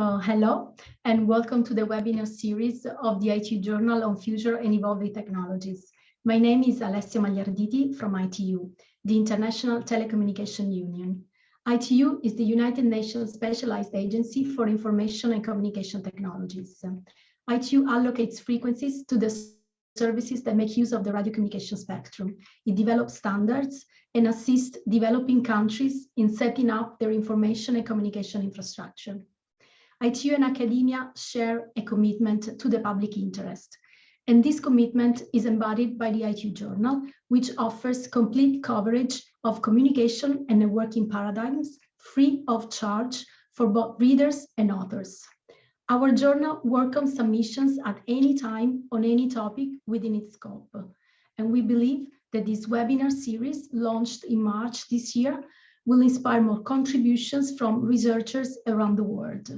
So hello and welcome to the webinar series of the ITU Journal on Future and Evolving Technologies. My name is Alessia Magliarditi from ITU, the International Telecommunication Union. ITU is the United Nations Specialized Agency for Information and Communication Technologies. ITU allocates frequencies to the services that make use of the radio communication spectrum. It develops standards and assists developing countries in setting up their information and communication infrastructure. ITU and academia share a commitment to the public interest. And this commitment is embodied by the ITU Journal, which offers complete coverage of communication and networking paradigms free of charge for both readers and authors. Our journal welcomes submissions at any time on any topic within its scope. And we believe that this webinar series launched in March this year will inspire more contributions from researchers around the world.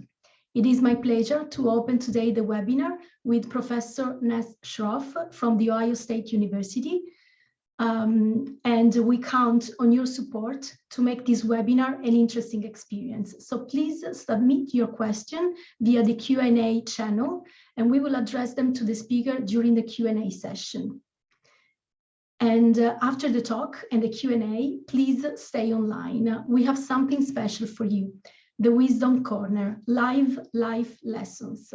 It is my pleasure to open today the webinar with Professor Ness Shroff from The Ohio State University. Um, and we count on your support to make this webinar an interesting experience. So please submit your question via the Q&A channel, and we will address them to the speaker during the Q&A session. And uh, after the talk and the Q&A, please stay online. We have something special for you the Wisdom Corner, live life lessons.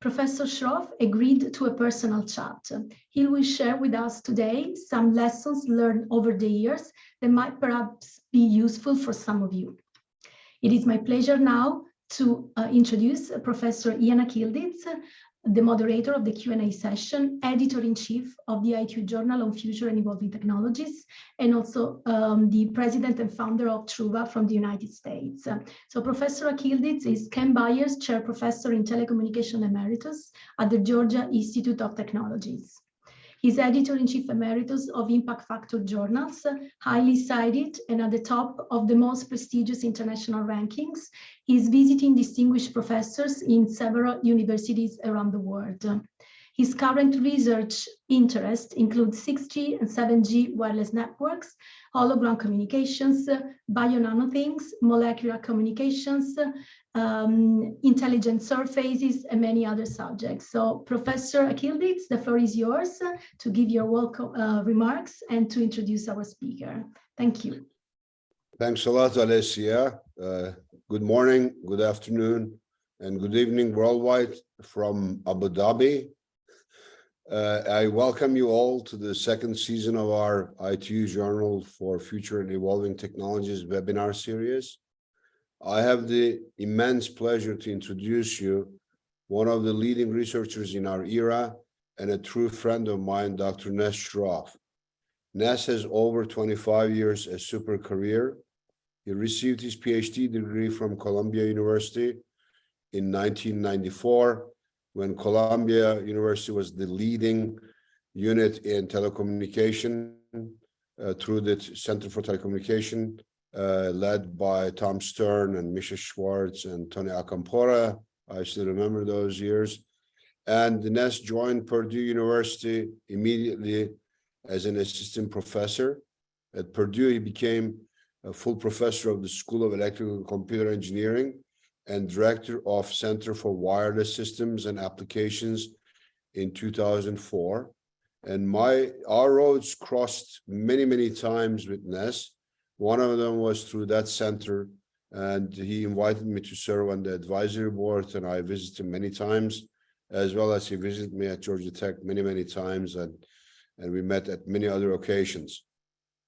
Professor Shroff agreed to a personal chat. He will share with us today some lessons learned over the years that might perhaps be useful for some of you. It is my pleasure now to uh, introduce Professor Ian Akyildiz, the moderator of the Q&A session, editor-in-chief of the ITU Journal on Future and Evolving Technologies, and also um, the president and founder of Truva from the United States. So Professor Akyildiz is Ken Byers Chair Professor in Telecommunication Emeritus at the Georgia Institute of Technologies. He's editor-in-chief emeritus of Impact Factor journals, highly cited and at the top of the most prestigious international rankings. He's visiting distinguished professors in several universities around the world. His current research interests include 6G and 7G wireless networks, hologram communications, bio-nanothings, molecular communications, um, intelligent surfaces, and many other subjects. So Professor Akyildiz, the floor is yours to give your welcome uh, remarks and to introduce our speaker. Thank you. Thanks a lot, Alessia. Uh, good morning, good afternoon, and good evening worldwide from Abu Dhabi. Uh, I welcome you all to the second season of our ITU Journal for Future and Evolving Technologies webinar series. I have the immense pleasure to introduce you one of the leading researchers in our era and a true friend of mine, Dr. Ness Shroff. Ness has over 25 years a super career. He received his PhD degree from Columbia University in 1994, when Columbia University was the leading unit in telecommunication uh, through the Center for Telecommunication uh, led by Tom Stern and Mischa Schwartz and Tony Acampora. I still remember those years. And Ness joined Purdue University immediately as an assistant professor. At Purdue, he became a full professor of the School of Electrical and Computer Engineering and director of Center for Wireless Systems and Applications in 2004. And my our roads crossed many, many times with Ness one of them was through that center, and he invited me to serve on the advisory board, and I visited him many times, as well as he visited me at Georgia Tech many, many times, and, and we met at many other occasions.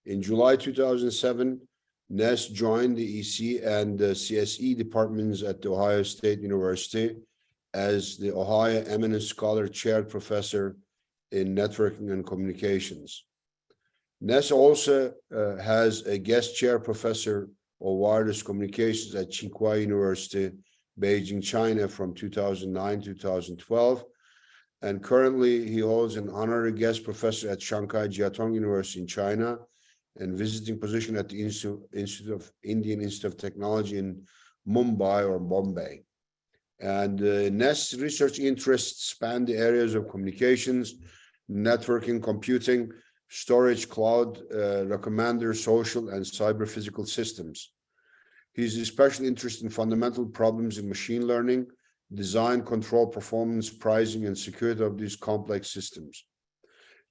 In July 2007, Ness joined the EC and the CSE departments at the Ohio State University as the Ohio Eminent Scholar Chair Professor in Networking and Communications. Ness also uh, has a guest chair professor of wireless communications at Tsinghua University, Beijing, China from 2009 to 2012. And currently he holds an honorary guest professor at Shanghai Jiaotong University in China and visiting position at the Institute of Indian Institute of Technology in Mumbai or Bombay. And uh, Ness research interests span the areas of communications, networking, computing, storage, cloud, uh, recommender, social, and cyber physical systems. He's especially interested in fundamental problems in machine learning, design, control, performance, pricing, and security of these complex systems.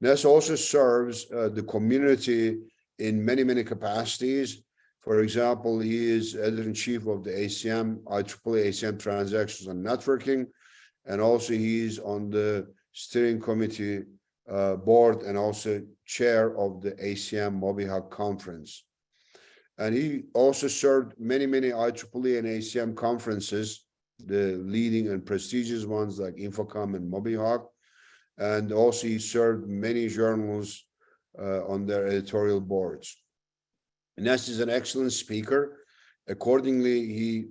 Ness also serves uh, the community in many, many capacities. For example, he is editor-in-chief of the ACM, IEEE ACM Transactions and Networking, and also he's on the steering committee uh, board and also chair of the ACM MobiHoc conference. And he also served many, many IEEE and ACM conferences, the leading and prestigious ones like Infocom and MobiHoc. And also he served many journals uh, on their editorial boards. Ness is an excellent speaker. Accordingly, he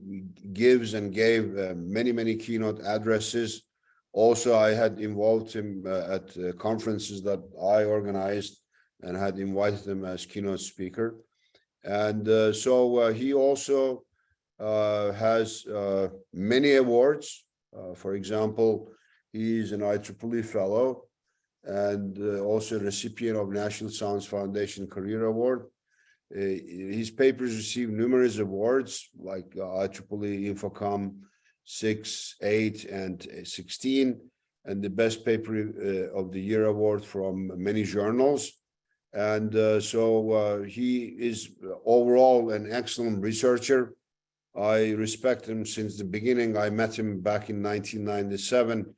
gives and gave uh, many, many keynote addresses. Also, I had involved him uh, at uh, conferences that I organized and had invited him as keynote speaker. And uh, so uh, he also uh, has many awards. for example, He's an IEEE fellow and uh, also recipient of National Science Foundation Career Award. Uh, his papers received numerous awards like uh, IEEE Infocom 6, 8, and 16, and the best paper uh, of the year award from many journals. And uh, so uh, he is overall an excellent researcher. I respect him since the beginning. I met him back in 1997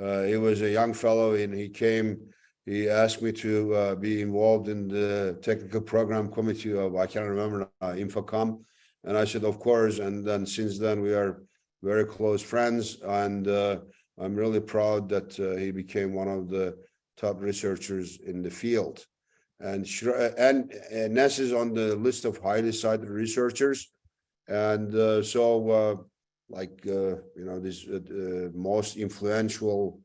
uh, he was a young fellow and he came, he asked me to uh, be involved in the technical program committee of, I can't remember, uh, Infocom. And I said, of course. And then since then we are very close friends. And uh, I'm really proud that uh, he became one of the top researchers in the field. And, and, and Ness is on the list of highly cited researchers. And uh, so like uh, you know this uh, uh, most influential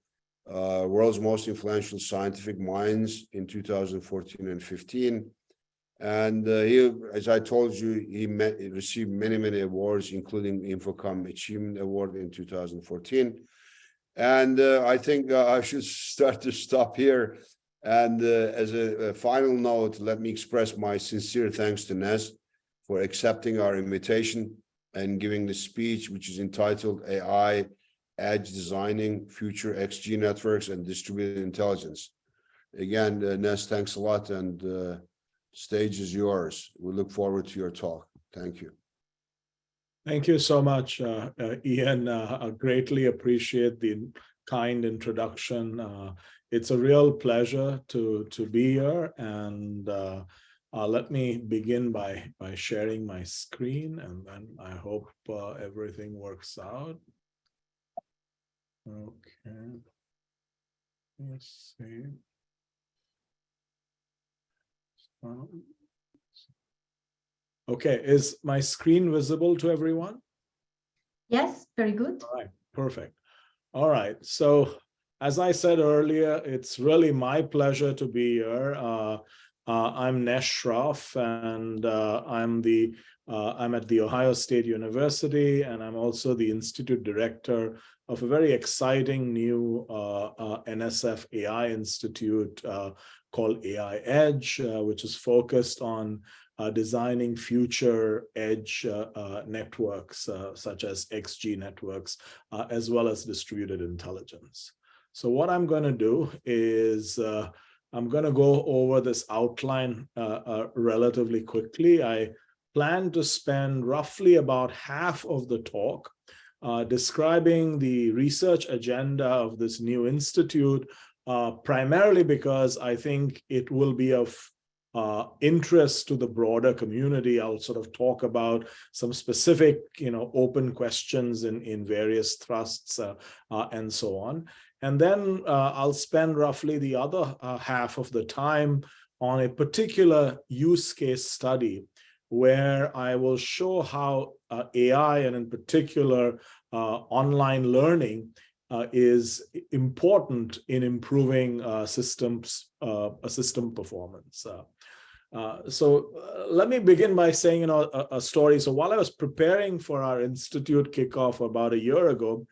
uh, world's most influential scientific minds in 2014 and 15 and uh, he as i told you he, met, received many many awards including infocom achievement award in 2014 and uh, i think i should start to stop here. And as a, a final note let me express my sincere thanks to Ness for accepting our invitation and giving the speech, which is entitled AI, Edge Designing Future XG Networks and Distributed Intelligence. Again, uh, Ness, thanks a lot and uh, stage is yours. We look forward to your talk. Thank you. Thank you so much, uh, uh, Ian. Uh, I greatly appreciate the kind introduction. Uh, it's a real pleasure to, to be here and uh, let me begin by, by sharing my screen and then I hope uh, everything works out. Okay. Let's see. Okay, is my screen visible to everyone? Yes, very good. All right, perfect. All right, so as I said earlier, it's really my pleasure to be here. Uh, uh, I'm Ness Shroff, and uh, I'm the uh, I'm at the Ohio State University, and I'm also the institute director of a very exciting new uh, uh, NSF AI institute uh, called AI Edge, which is focused on designing future edge networks, such as XG networks, as well as distributed intelligence. So what I'm going to do is I'm going to go over this outline uh, uh, relatively quickly. I plan to spend roughly about half of the talk uh, describing the research agenda of this new institute, uh, primarily because I think it will be of uh, interest to the broader community. I'll sort of talk about some specific, you know, open questions in, in various thrusts uh, and so on. And then uh, I'll spend roughly the other uh, half of the time on a particular use case study where I will show how uh, AI and in particular uh, online learning uh, is important in improving uh, systems, system performance. so let me begin by saying you know, a, a story. So while I was preparing for our institute kickoff about a year ago,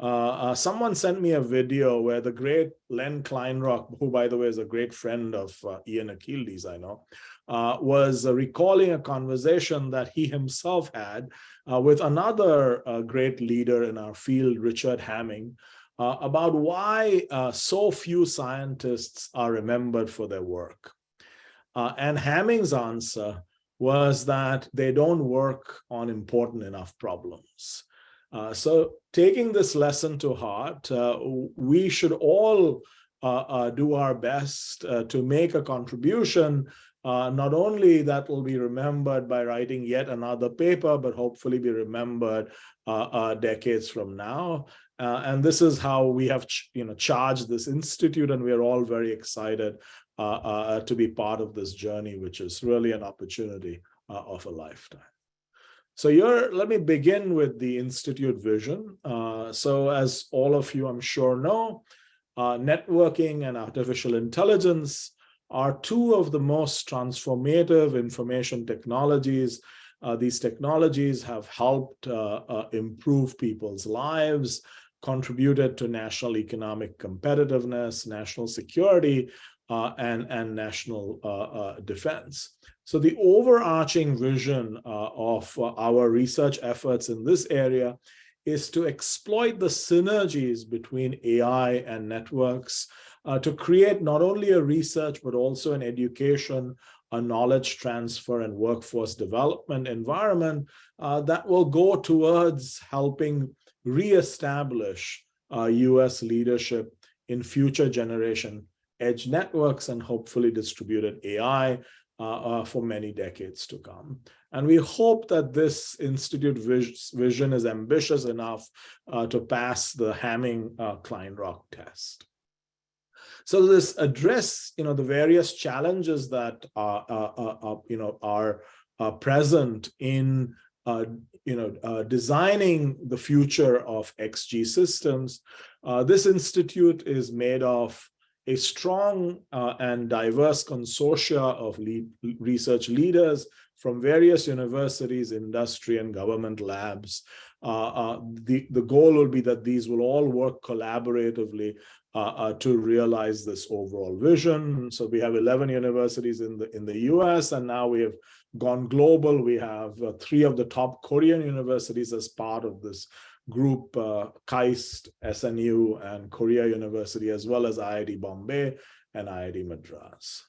uh, uh, someone sent me a video where the great Len Kleinrock, who by the way is a great friend of uh, Ian Akyildiz, I know, uh, was uh, recalling a conversation that he himself had uh, with another uh, great leader in our field, Richard Hamming, uh, about why uh, so few scientists are remembered for their work. and Hamming's answer was that they don't work on important enough problems. Uh, so taking this lesson to heart, uh, we should all uh, uh do our best uh, to make a contribution, not only that will be remembered by writing yet another paper, but hopefully be remembered decades from now. and this is how we have you know, charged this institute, and we're all very excited to be part of this journey, which is really an opportunity of a lifetime. So here, let me begin with the Institute vision. Uh, so as all of you, I'm sure know, uh, networking and artificial intelligence are two of the most transformative information technologies. Uh, these technologies have helped uh, uh, improve people's lives, contributed to national economic competitiveness, national security, uh, and, and national defense. So the overarching vision uh, of uh, our research efforts in this area is to exploit the synergies between AI and networks uh, to create not only a research, but also an education, a knowledge transfer and workforce development environment uh, that will go towards helping reestablish uh, US leadership in future generation edge networks and hopefully distributed AI uh, uh, for many decades to come. And we hope that this institute vision is ambitious enough uh, to pass the Hamming uh, Kleinrock test. So this address, you know, the various challenges that are, are you know, are present in, uh, you know, uh, designing the future of XG systems. this institute is made of a strong uh, and diverse consortia of lead, research leaders from various universities, industry, and government labs. Uh, uh, the, the goal will be that these will all work collaboratively uh, uh, to realize this overall vision. So we have 11 universities in the in the US, and now we have gone global. We have uh, three of the top Korean universities as part of this group uh, KAIST, SNU, and Korea University, as well as IIT Bombay and IIT Madras.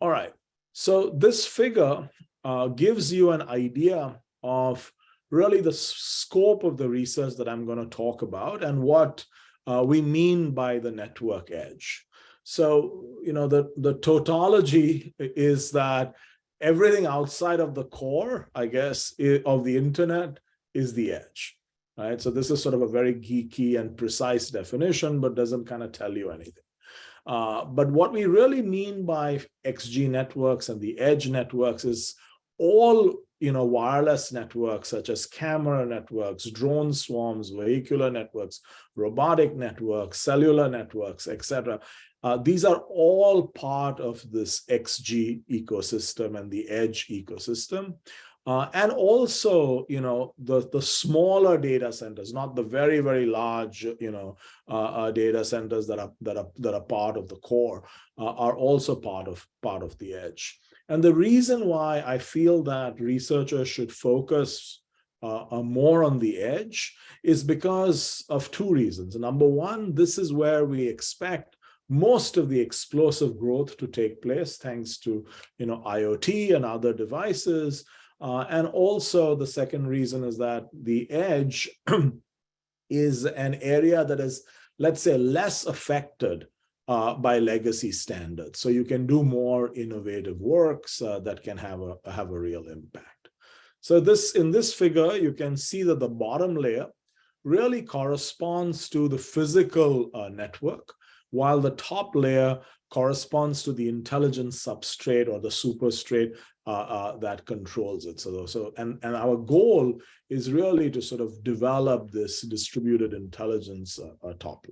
All right, so this figure uh, gives you an idea of really the scope of the research that I'm going to talk about and what uh, we mean by the network edge. So, you know, the, the tautology is that everything outside of the core, I guess, of the internet is the edge right? So this is sort of a very geeky and precise definition, but doesn't kind of tell you anything. Uh, but what we really mean by XG networks and the edge networks is all you know wireless networks such as camera networks, drone swarms, vehicular networks, robotic networks, cellular networks, etc. Uh, these are all part of this XG ecosystem and the edge ecosystem. Uh, and also, you know, the, the smaller data centers, not the very, very large, you know, uh, uh, data centers that are that are that are part of the core uh, are also part of part of the edge. And the reason why I feel that researchers should focus uh, uh, more on the edge is because of two reasons. Number one, this is where we expect most of the explosive growth to take place thanks to, you know, IoT and other devices. Uh, and also the second reason is that the edge is an area that is, let's say, less affected uh, by legacy standards. So you can do more innovative works uh, that can have a, have a real impact. So this in this figure, you can see that the bottom layer really corresponds to the physical uh, network, while the top layer corresponds to the intelligence substrate or the superstrate uh, uh, that controls it. So, so and, and our goal is really to sort of develop this distributed intelligence uh, uh top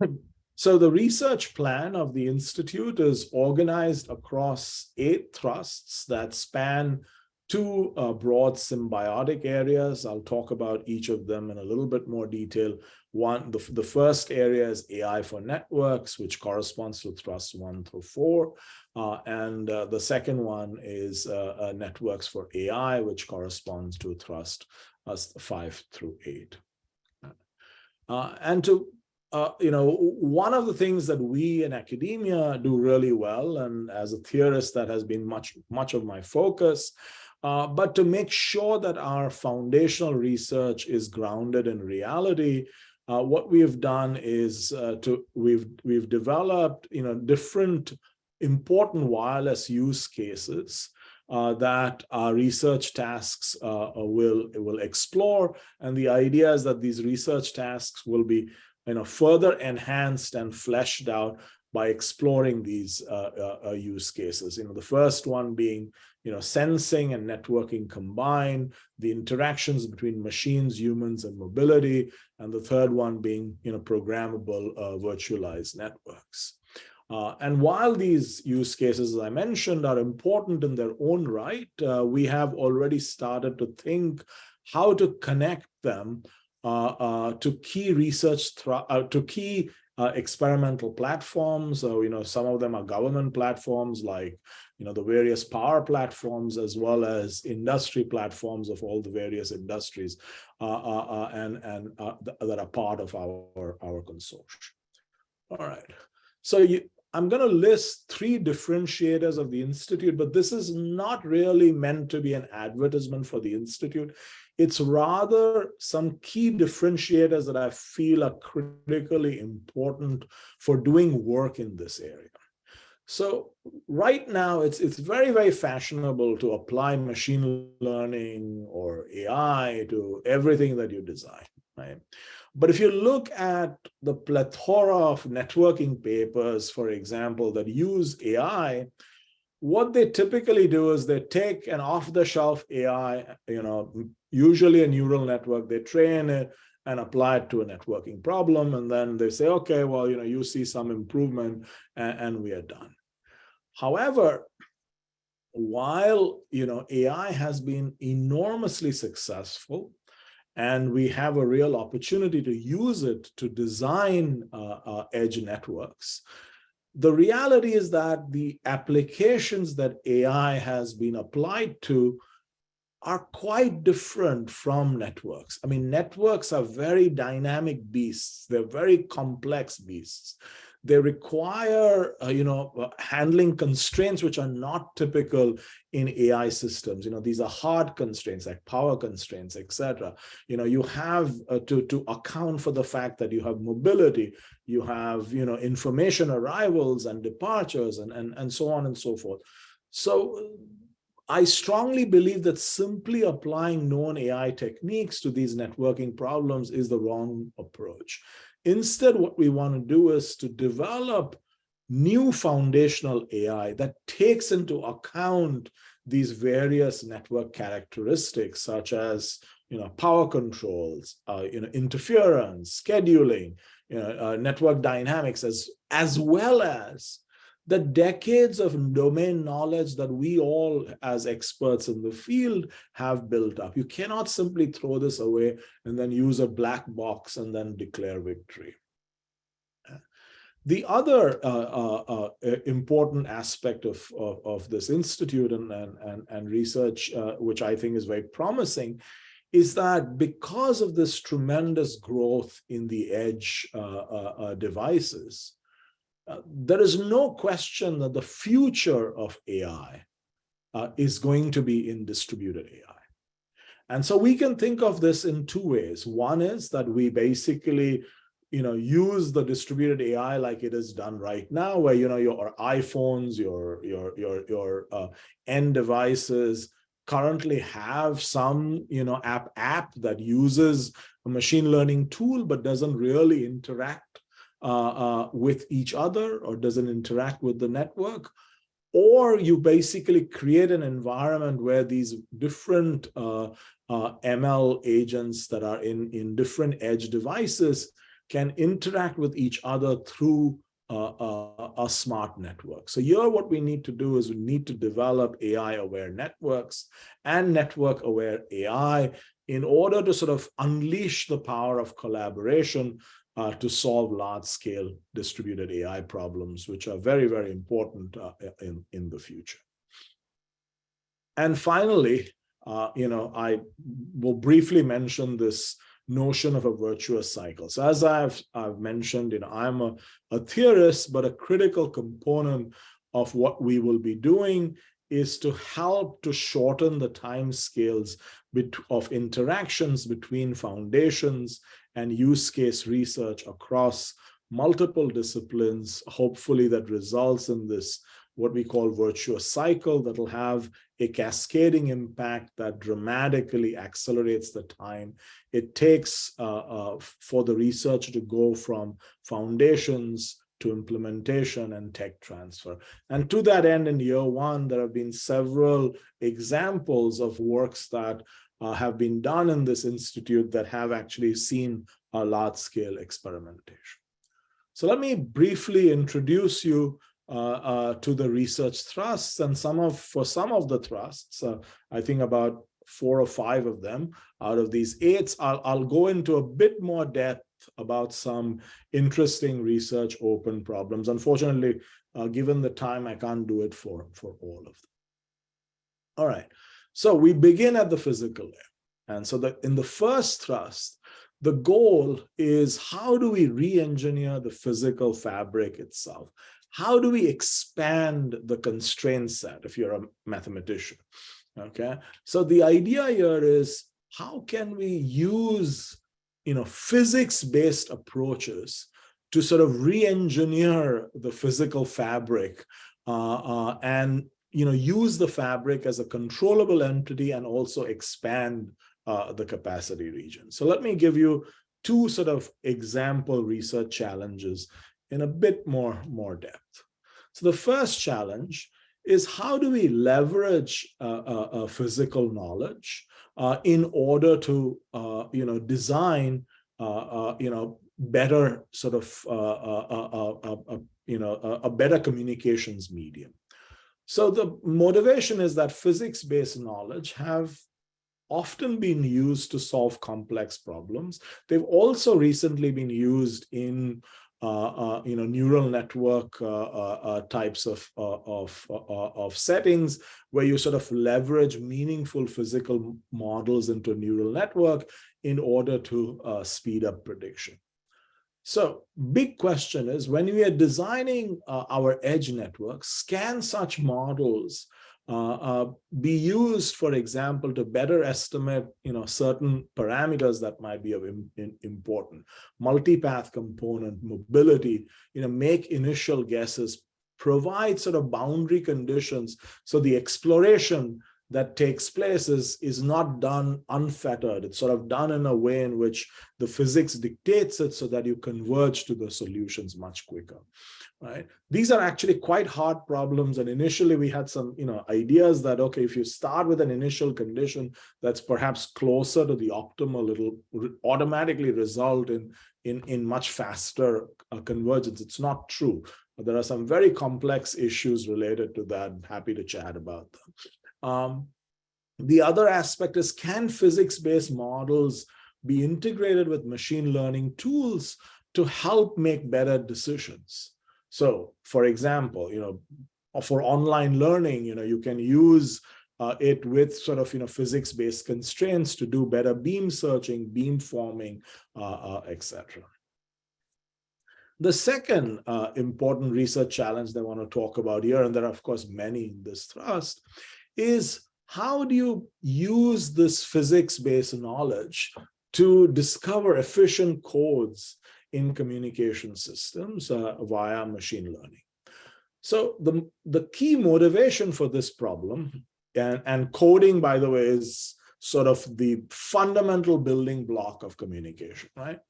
layer. So the research plan of the Institute is organized across eight thrusts that span two uh, broad symbiotic areas. I'll talk about each of them in a little bit more detail. One, the, the first area is AI for networks, which corresponds to thrust one through four. Uh, and uh, the second one is uh, uh, networks for AI, which corresponds to thrust five through eight. and to uh, you know, one of the things that we in academia do really well, and as a theorist, that has been much, much of my focus, uh, but to make sure that our foundational research is grounded in reality, uh, what we've done is uh, to we've we've developed you know different important wireless use cases uh, that our research tasks uh, will will explore and the idea is that these research tasks will be you know further enhanced and fleshed out by exploring these uh, uh, uh, use cases. You know, the first one being, you know, sensing and networking combined, the interactions between machines, humans, and mobility, and the third one being, you know, programmable uh, virtualized networks. Uh, and while these use cases, as I mentioned, are important in their own right, uh, we have already started to think how to connect them to key research, to key uh, experimental platforms. So, you know, some of them are government platforms like, you know, the various PAWR platforms, as well as industry platforms of all the various industries uh, uh, uh and, and uh, th that are part of our, our consortium. All right. So you, I'm going to list three differentiators of the Institute, but this is not really meant to be an advertisement for the Institute. It's rather some key differentiators that I feel are critically important for doing work in this area. So right now, it's, it's very, very fashionable to apply machine learning or AI to everything that you design, right? But if you look at the plethora of networking papers, for example, that use AI, what they typically do is they take an off-the-shelf AI, you know, usually a neural network, they train it and apply it to a networking problem. And then they say, okay, well, you know, you see some improvement and, and we are done. However, while, you know, AI has been enormously successful and we have a real opportunity to use it to design uh, uh, edge networks, the reality is that the applications that AI has been applied to are quite different from networks. I mean, networks are very dynamic beasts. They're very complex beasts. They require, uh, you know, uh, handling constraints which are not typical in AI systems. You know, these are hard constraints like power constraints, etc. You know, you have uh, to, to account for the fact that you have mobility, you have, you know, information arrivals and departures and, and, and so on and so forth. So I strongly believe that simply applying known AI techniques to these networking problems is the wrong approach. Instead, what we want to do is to develop new foundational AI that takes into account these various network characteristics, such as you know, power controls, uh, you know, interference, scheduling, you know, uh, network dynamics, as, as well as the decades of domain knowledge that we all as experts in the field have built up. You cannot simply throw this away and then use a black box and then declare victory. The other uh, uh, uh, important aspect of, of, of, this institute and, and, and research, uh, which I think is very promising, is that because of this tremendous growth in the edge uh, uh, devices, uh, there is no question that the future of AI uh, is going to be in distributed AI. And so we can think of this in two ways. One is that we basically you know, use the distributed AI like it is done right now, where you know your iPhones, your your your your uh, end devices currently have some you know app app that uses a machine learning tool but doesn't really interact with each other or doesn't interact with the network, or you basically create an environment where these different uh, uh ML agents that are in, in different edge devices can interact with each other through a, a, smart network. So here what we need to do is we need to develop AI aware networks and network aware AI in order to sort of unleash the power of collaboration uh, to solve large scale distributed AI problems, which are very, very important uh, in, in the future. And finally, uh, you know, I will briefly mention this notion of a virtuous cycle. So as I've, I've mentioned, you know, I'm a, a theorist, but a critical component of what we will be doing is to help to shorten the time scales of interactions between foundations and use case research across multiple disciplines, hopefully that results in this what we call virtuous cycle that will have a cascading impact that dramatically accelerates the time it takes uh, uh, for the research to go from foundations to implementation and tech transfer. And to that end, in year one, there have been several examples of works that uh, have been done in this institute that have actually seen a large-scale experimentation. So let me briefly introduce you uh, uh, to the research thrusts and some of for some of the thrusts uh, i think about four or five of them out of these eight I'll, I'll go into a bit more depth about some interesting research open problems. Unfortunately uh, given the time i can't do it for for all of them. All right so we begin at the physical layer and so that in the first thrust the goal is how do we re-engineer the physical fabric itself how do we expand the constraint set if you're a mathematician? Okay, so the idea here is how can we use you know physics-based approaches to sort of re-engineer the physical fabric uh, uh, and you know use the fabric as a controllable entity and also expand uh, the capacity region. So let me give you two sort of example research challenges in a bit more, more depth. So the first challenge is how do we leverage uh, uh, uh physical knowledge uh, in order to, uh, you know, design, you know, better sort of, you know, a, a better communications medium. So the motivation is that physics-based knowledge have often been used to solve complex problems. They've also recently been used in uh, uh, you know, neural network uh, types of, of, of settings where you sort of leverage meaningful physical models into a neural network in order to speed up prediction. So big question is when we are designing uh, our edge networks, can such models uh, uh, be used, for example, to better estimate, you know, certain parameters that might be of in important. Multipath component, mobility, you know, make initial guesses, provide sort of boundary conditions. So the exploration that takes place is, is not done unfettered. It's sort of done in a way in which the physics dictates it so that you converge to the solutions much quicker right? These are actually quite hard problems. And initially we had some, you know, ideas that, okay, if you start with an initial condition that's perhaps closer to the optimal, it'll automatically result in, in, in much faster uh, convergence. It's not true. But there are some very complex issues related to that. I'm happy to chat about them. Um, the other aspect is, can physics-based models be integrated with machine learning tools to help make better decisions? So for example, you know, for online learning, you know, you can use uh, it with sort of, you know, physics-based constraints to do better beam searching, beam forming, uh, uh, etc. The second uh, important research challenge that I want to talk about here, and there are of course many in this thrust, is how do you use this physics-based knowledge to discover efficient codes in communication systems uh, via machine learning. So the, the key motivation for this problem, and, and coding, by the way, is sort of the fundamental building block of communication, right?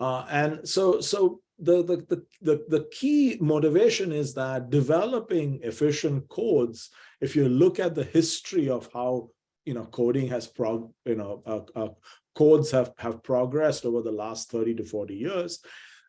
Uh, and so, so the, the, the, the, key motivation is that developing efficient codes, if you look at the history of how you know coding has prog you know uh, uh, codes have, have progressed over the last 30 to 40 years,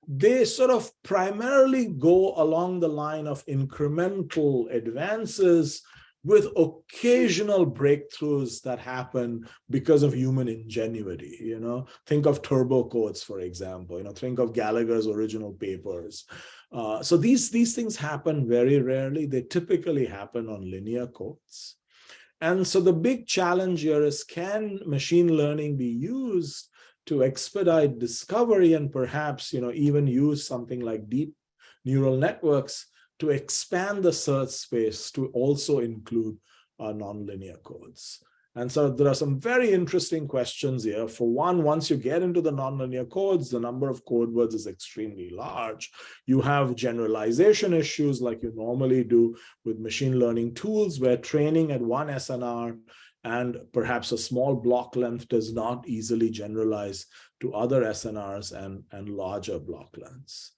they sort of primarily go along the line of incremental advances with occasional breakthroughs that happen because of human ingenuity, you know, think of turbo codes, for example, you know, think of Gallager's original papers. Uh, so these, these things happen very rarely. They typically happen on linear codes. And so the big challenge here is can machine learning be used to expedite discovery and perhaps, you know, even use something like deep neural networks to expand the search space to also include uh, nonlinear codes. And so there are some very interesting questions here. For one, once you get into the nonlinear codes, the number of code words is extremely large. You have generalization issues like you normally do with machine learning tools where training at one SNR and perhaps a small block length does not easily generalize to other SNRs and, and larger block lengths.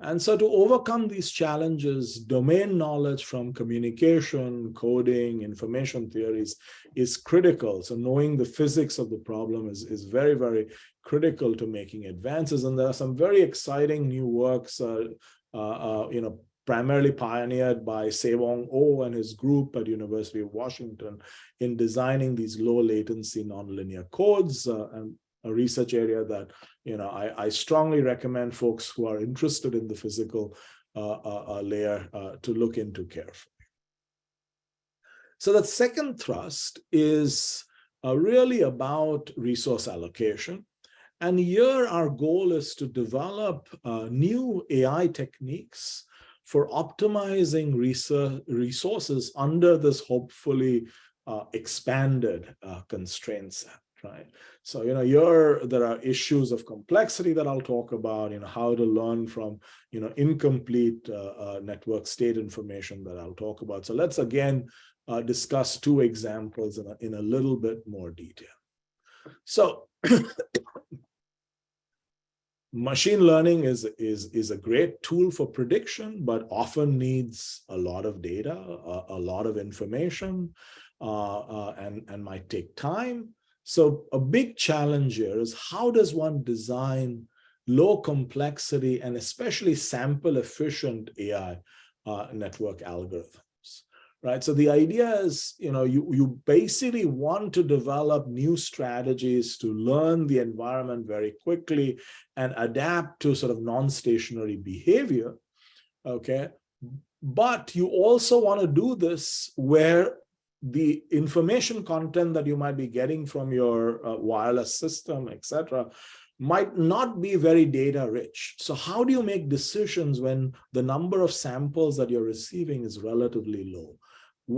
And so to overcome these challenges, domain knowledge from communication, coding, information theories is critical. So knowing the physics of the problem is, is very, very critical to making advances. And there are some very exciting new works, uh, uh, uh, you know, primarily pioneered by Sewoong Oh and his group at University of Washington in designing these low latency nonlinear codes. Uh, and a research area that you know I, I strongly recommend folks who are interested in the physical uh, uh, uh layer uh, to look into carefully. So the second thrust is uh, really about resource allocation. And here our goal is to develop uh, new AI techniques for optimizing resources under this hopefully expanded constraint set right? So, you know, you're, there are issues of complexity that I'll talk about, you know, how to learn from, you know, incomplete uh, uh, network state information that I'll talk about. So let's again uh, discuss two examples in a, in a little bit more detail. So machine learning is, is, is a great tool for prediction, but often needs a lot of data, a, a lot of information, uh, uh, and, and might take time. So a big challenge here is how does one design low complexity and especially sample efficient AI uh, network algorithms, right? So the idea is, you know, you, you basically want to develop new strategies to learn the environment very quickly and adapt to sort of non-stationary behavior, okay? But you also want to do this where the information content that you might be getting from your uh, wireless system, etc., might not be very data rich. So how do you make decisions when the number of samples that you're receiving is relatively low?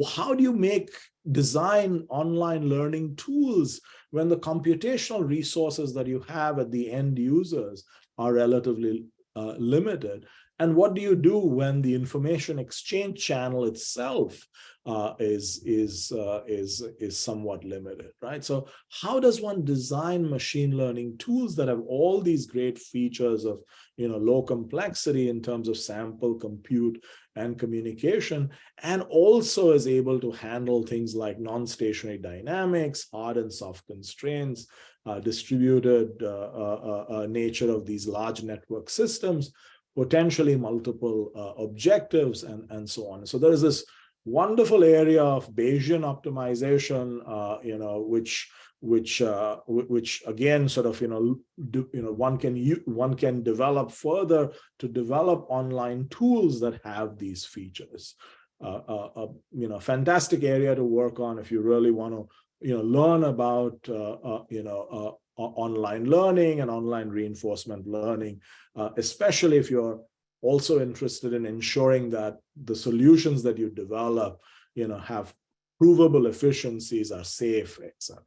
How do you make design online learning tools when the computational resources that you have at the end users are relatively uh, limited? And what do you do when the information exchange channel itself uh, is is uh, is is somewhat limited, right? So how does one design machine learning tools that have all these great features of you know low complexity in terms of sample compute and communication, and also is able to handle things like non-stationary dynamics, hard and soft constraints, uh, distributed uh, uh, uh, nature of these large network systems, potentially multiple objectives, and and so on. So there is this wonderful area of Bayesian optimization, uh, you know, which which uh, which again sort of you know do, you know one can one can develop further to develop online tools that have these features. Uh, uh, uh you know, fantastic area to work on if you really want to you know learn about uh, you know online learning and online reinforcement learning, especially if you're also interested in ensuring that the solutions that you develop, you know, have provable efficiencies, are safe, etc.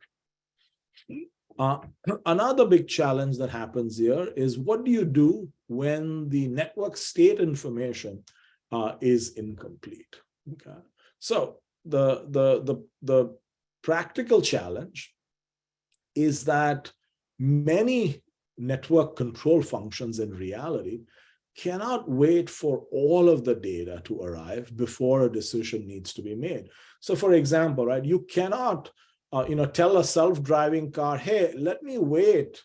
Uh, another big challenge that happens here is what do you do when the network state information uh, is incomplete? Okay, so the the the the practical challenge is that many network control functions in reality cannot wait for all of the data to arrive before a decision needs to be made. So for example, right, you cannot, uh, you know, tell a self-driving car, hey, let me wait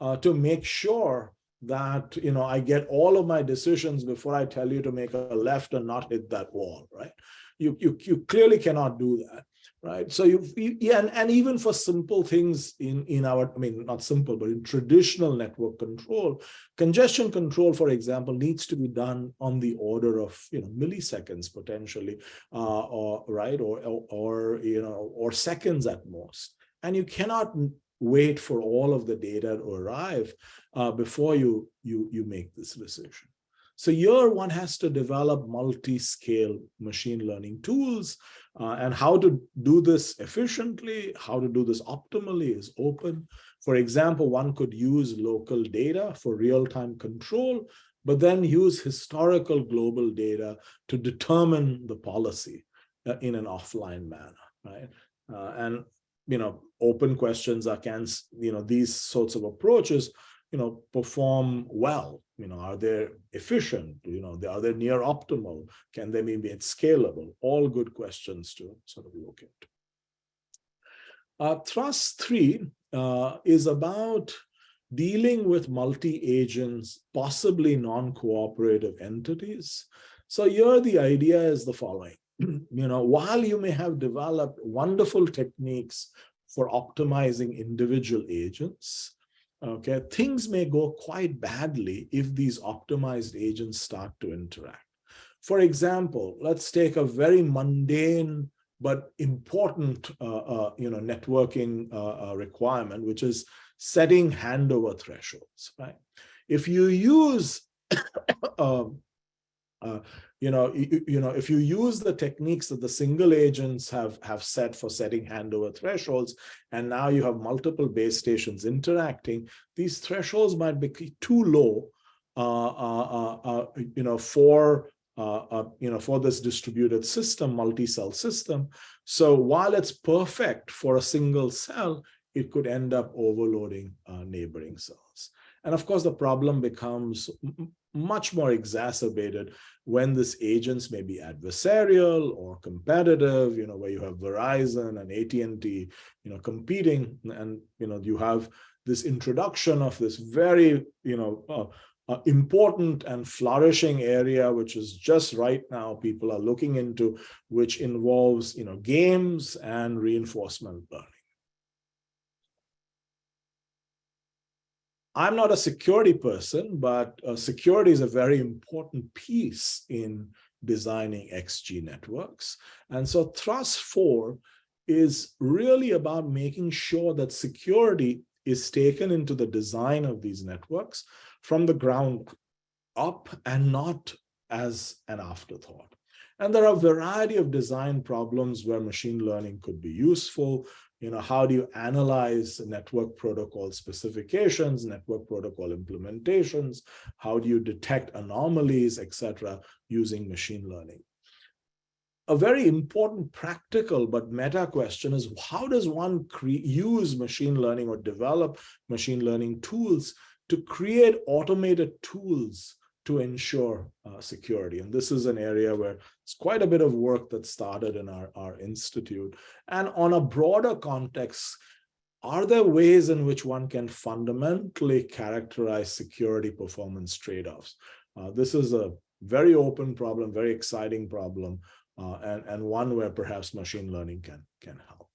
uh, to make sure that, you know, I get all of my decisions before I tell you to make a left and not hit that wall, right? You, you, you clearly cannot do that right? So you, you yeah, and, and even for simple things in, in our, I mean, not simple, but in traditional network control, congestion control, for example, needs to be done on the order of, you know, milliseconds potentially, uh, or right, or, or, or, you know, or seconds at most. And you cannot wait for all of the data to arrive uh, before you, you, you make this decision. So here one has to develop multi-scale machine learning tools uh, and how to do this efficiently, how to do this optimally is open. For example, one could use local data for real-time control, but then use historical global data to determine the policy uh, in an offline manner, right? Uh, and, you know, open questions are, can, you know, these sorts of approaches you know, perform well? You know, are they efficient? You know, are they near optimal? Can they be scalable? All good questions to sort of look at. Uh, thrust three uh, is about dealing with multi-agents, possibly non-cooperative entities. So here the idea is the following. you know, while you may have developed wonderful techniques for optimizing individual agents, okay, things may go quite badly if these optimized agents start to interact. For example, let's take a very mundane but important, uh, uh, you know, networking uh, uh requirement, which is setting handover thresholds, right? If you use um, uh, you know, you, you, know, if you use the techniques that the single agents have, have set for setting handover thresholds, and now you have multiple base stations interacting, these thresholds might be too low, uh, uh, uh, uh you know, for you know, for this distributed system, multi-cell system. So while it's perfect for a single cell, it could end up overloading neighboring cells. And of course, the problem becomes much more exacerbated when this agents may be adversarial or competitive, you know, where you have Verizon and AT&T, you know, competing and, you know, you have this introduction of this very, you know, uh, uh, important and flourishing area, which is just right now people are looking into, which involves, you know, games and reinforcement learning. I'm not a security person, but uh, security is a very important piece in designing XG networks. And so Thrust 4 is really about making sure that security is taken into the design of these networks from the ground up and not as an afterthought. And there are a variety of design problems where machine learning could be useful you know, how do you analyze network protocol specifications, network protocol implementations? How do you detect anomalies, etc., using machine learning? A very important practical but meta question is how does one use machine learning or develop machine learning tools to create automated tools to ensure uh, security. And this is an area where it's quite a bit of work that started in our, our institute. And on a broader context, are there ways in which one can fundamentally characterize security performance trade-offs? Uh, this is a very open problem, very exciting problem, uh, and, and one where perhaps machine learning can, can help.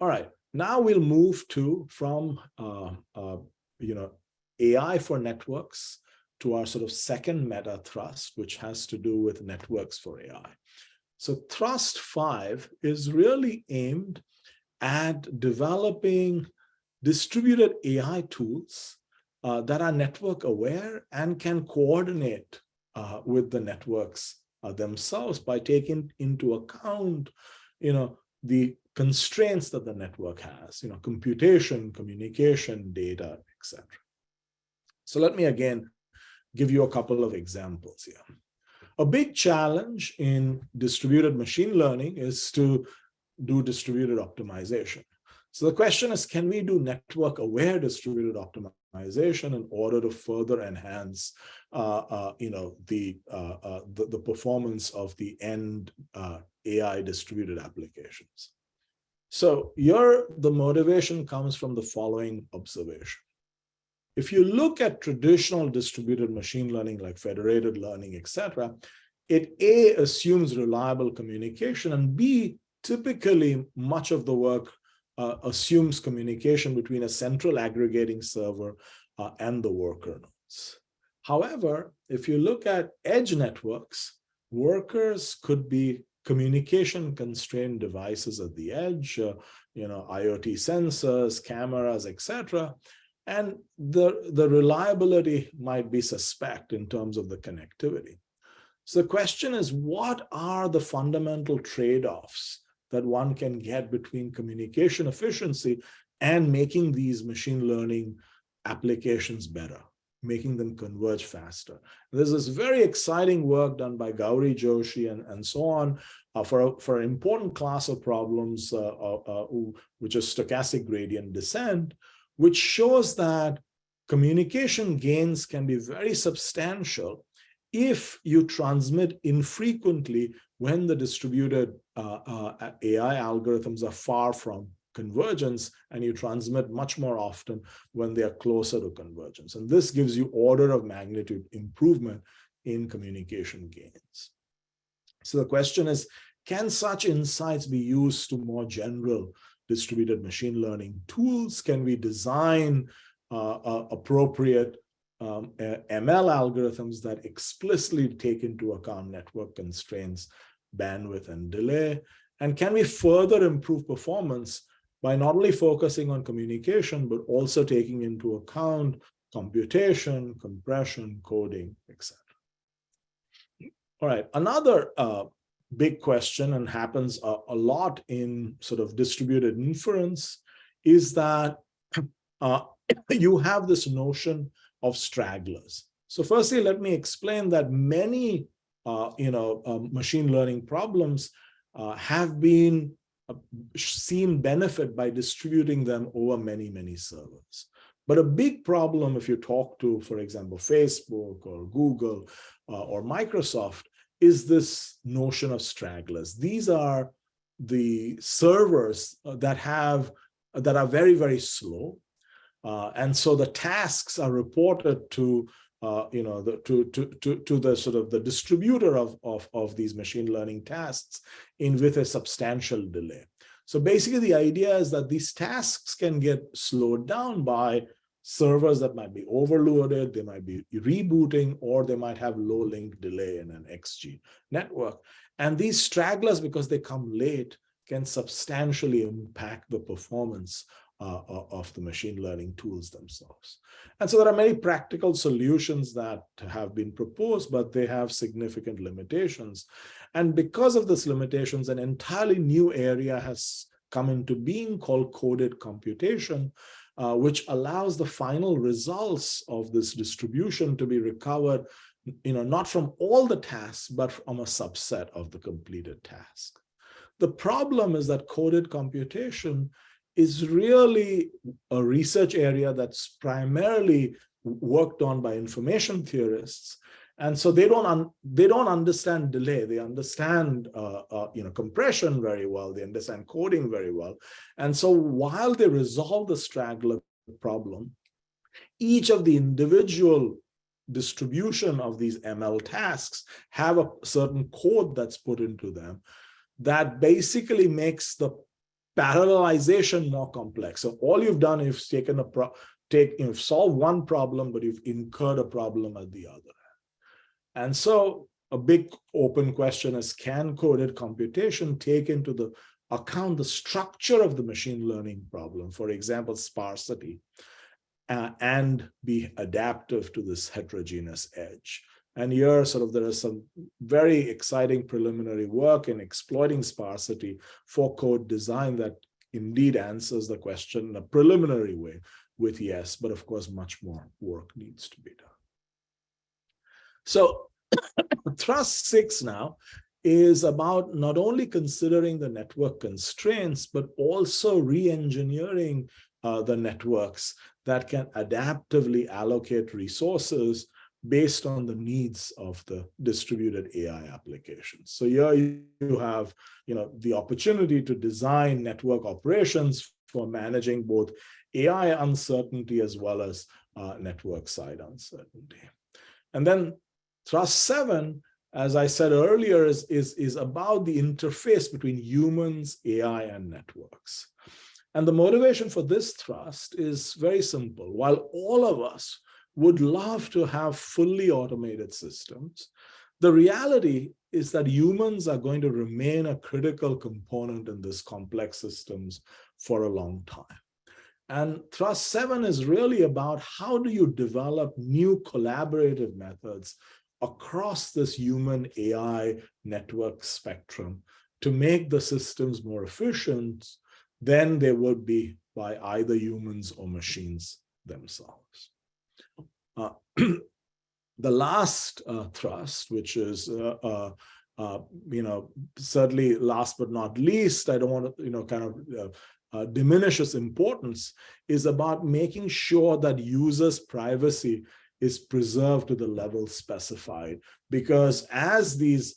All right, now we'll move to from, uh, uh you know, AI for networks to our sort of second meta thrust, which has to do with networks for AI. So thrust five is really aimed at developing distributed AI tools uh, that are network aware and can coordinate uh, with the networks uh, themselves by taking into account, you know, the constraints that the network has, you know, computation, communication, data, etc. So let me again give you a couple of examples here. A big challenge in distributed machine learning is to do distributed optimization. So the question is, can we do network aware distributed optimization in order to further enhance, uh, uh, you know, the, uh, uh the, the performance of the end uh, AI distributed applications? So here the motivation comes from the following observation if you look at traditional distributed machine learning like federated learning, etc., it A, assumes reliable communication, and B, typically much of the work uh, assumes communication between a central aggregating server uh, and the worker nodes. However, if you look at edge networks, workers could be communication constrained devices at the edge, uh, you know, IoT sensors, cameras, etc. And the, the reliability might be suspect in terms of the connectivity. So the question is, what are the fundamental trade-offs that one can get between communication efficiency and making these machine learning applications better, making them converge faster. There's this very exciting work done by Gauri Joshi and, and so on uh, for, for an important class of problems, uh, uh, uh which is stochastic gradient descent, which shows that communication gains can be very substantial if you transmit infrequently when the distributed uh, uh, AI algorithms are far from convergence and you transmit much more often when they are closer to convergence. And this gives you order of magnitude improvement in communication gains. So the question is, can such insights be used to more general distributed machine learning tools? Can we design uh, uh, appropriate um, ML algorithms that explicitly take into account network constraints, bandwidth, and delay? And can we further improve performance by not only focusing on communication, but also taking into account computation, compression, coding, etc. All right, another uh, big question and happens a, a, lot in sort of distributed inference is that uh, you have this notion of stragglers. So firstly, let me explain that many uh, you know, um, machine learning problems uh, have been uh, seen benefit by distributing them over many, many servers. But a big problem if you talk to, for example, Facebook or Google uh, or Microsoft is this notion of stragglers. These are the servers uh, that have that are very, very slow. Uh, and so the tasks are reported to uh, you know, the, to, to, to, to the sort of the distributor of, of, of these machine learning tasks in with a substantial delay. So basically the idea is that these tasks can get slowed down by servers that might be overloaded, they might be rebooting, or they might have low link delay in an XG network. And these stragglers, because they come late, can substantially impact the performance uh, of the machine learning tools themselves. And so there are many practical solutions that have been proposed, but they have significant limitations. And because of these limitations, an entirely new area has come into being called coded computation, uh, which allows the final results of this distribution to be recovered, you know, not from all the tasks, but from a subset of the completed task. The problem is that coded computation is really a research area that's primarily worked on by information theorists. And so they don't they don't understand delay. They understand uh, uh, you know compression very well. They understand coding very well. And so while they resolve the straggler problem, each of the individual distribution of these ML tasks have a certain code that's put into them that basically makes the parallelization more complex. So all you've done is taken a pro take you've solved one problem, but you've incurred a problem at the other. And so a big open question is can coded computation take into the account the structure of the machine learning problem, for example, sparsity, uh, and be adaptive to this heterogeneous edge. And here sort of there is some very exciting preliminary work in exploiting sparsity for code design that indeed answers the question in a preliminary way with yes, but of course much more work needs to be done. So thrust six now is about not only considering the network constraints, but also re-engineering uh, the networks that can adaptively allocate resources based on the needs of the distributed AI applications. So here you have, you know, the opportunity to design network operations for managing both AI uncertainty as well as uh, network side uncertainty. And then thrust seven, as I said earlier, is, is, is about the interface between humans, AI, and networks. And the motivation for this thrust is very simple. While all of us would love to have fully automated systems, the reality is that humans are going to remain a critical component in this complex systems for a long time. And thrust seven is really about how do you develop new collaborative methods across this human AI network spectrum to make the systems more efficient than they would be by either humans or machines themselves. Uh, the last uh, thrust, which is, uh, uh, uh, you know, certainly last but not least, I don't want to, you know, kind of uh, uh, diminish its importance, is about making sure that users' privacy is preserved to the level specified. Because as these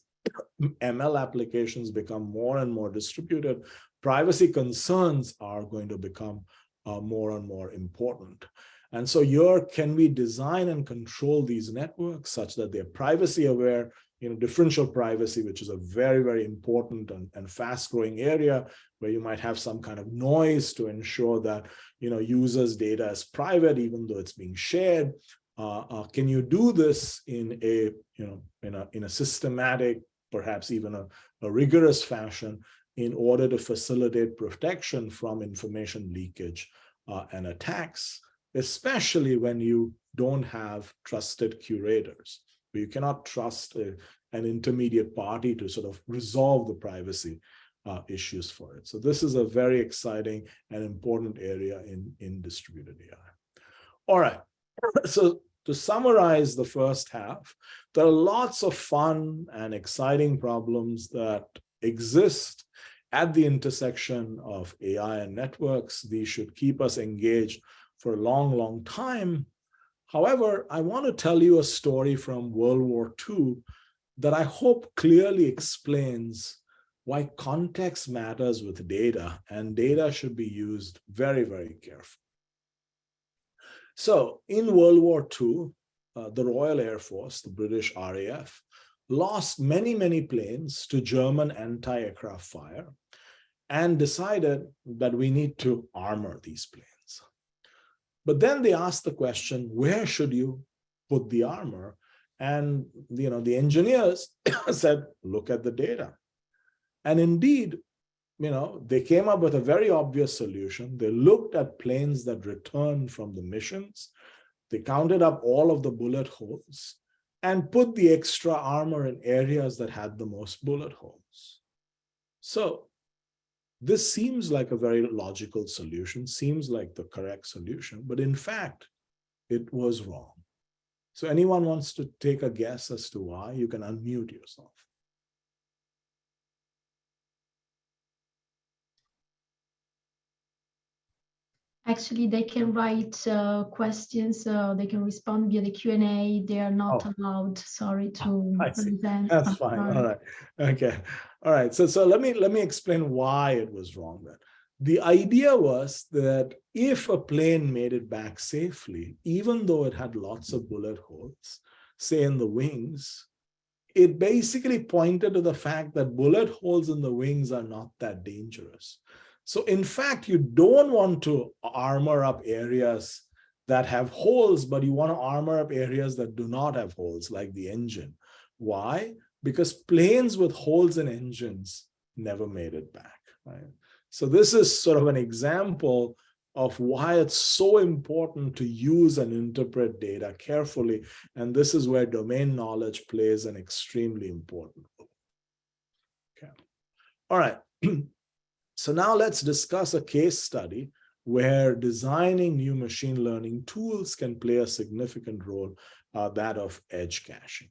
ML applications become more and more distributed, privacy concerns are going to become uh, more and more important. And so here, can we design and control these networks such that they're privacy aware, you know, differential privacy, which is a very, very important and, and fast growing area where you might have some kind of noise to ensure that, you know, users data is private, even though it's being shared. Uh, uh, can you do this in a, you know, in a, in a systematic, perhaps even a, a rigorous fashion in order to facilitate protection from information leakage uh, and attacks? especially when you don't have trusted curators. You cannot trust a, an intermediate party to sort of resolve the privacy uh, issues for it. So this is a very exciting and important area in, in distributed AI. All right, so to summarize the first half, there are lots of fun and exciting problems that exist at the intersection of AI and networks. These should keep us engaged for a long, long time. However, I want to tell you a story from World War II that I hope clearly explains why context matters with data and data should be used very, very carefully. So in World War II, uh, the Royal Air Force, the British RAF, lost many, many planes to German anti-aircraft fire and decided that we need to armor these planes. But then they asked the question, where should you put the armor? And you know, the engineers said, look at the data. And indeed, you know, they came up with a very obvious solution. They looked at planes that returned from the missions. They counted up all of the bullet holes and put the extra armor in areas that had the most bullet holes. So this seems like a very logical solution, seems like the correct solution, but in fact, it was wrong. So anyone wants to take a guess as to why, you can unmute yourself. Actually, they can write uh, questions, uh, they can respond via the Q&A. They are not oh. allowed, sorry, to present. That's fine, all right, okay. All right, so, so let me let me explain why it was wrong then. The idea was that if a plane made it back safely, even though it had lots of bullet holes, say in the wings, it basically pointed to the fact that bullet holes in the wings are not that dangerous. So in fact, you don't want to armor up areas that have holes, but you want to armor up areas that do not have holes, like the engine. Why? Because planes with holes in engines never made it back. Right? So this is sort of an example of why it's so important to use and interpret data carefully. And this is where domain knowledge plays an extremely important role. Okay. All right. So now let's discuss a case study where designing new machine learning tools can play a significant role, uh, that of edge caching.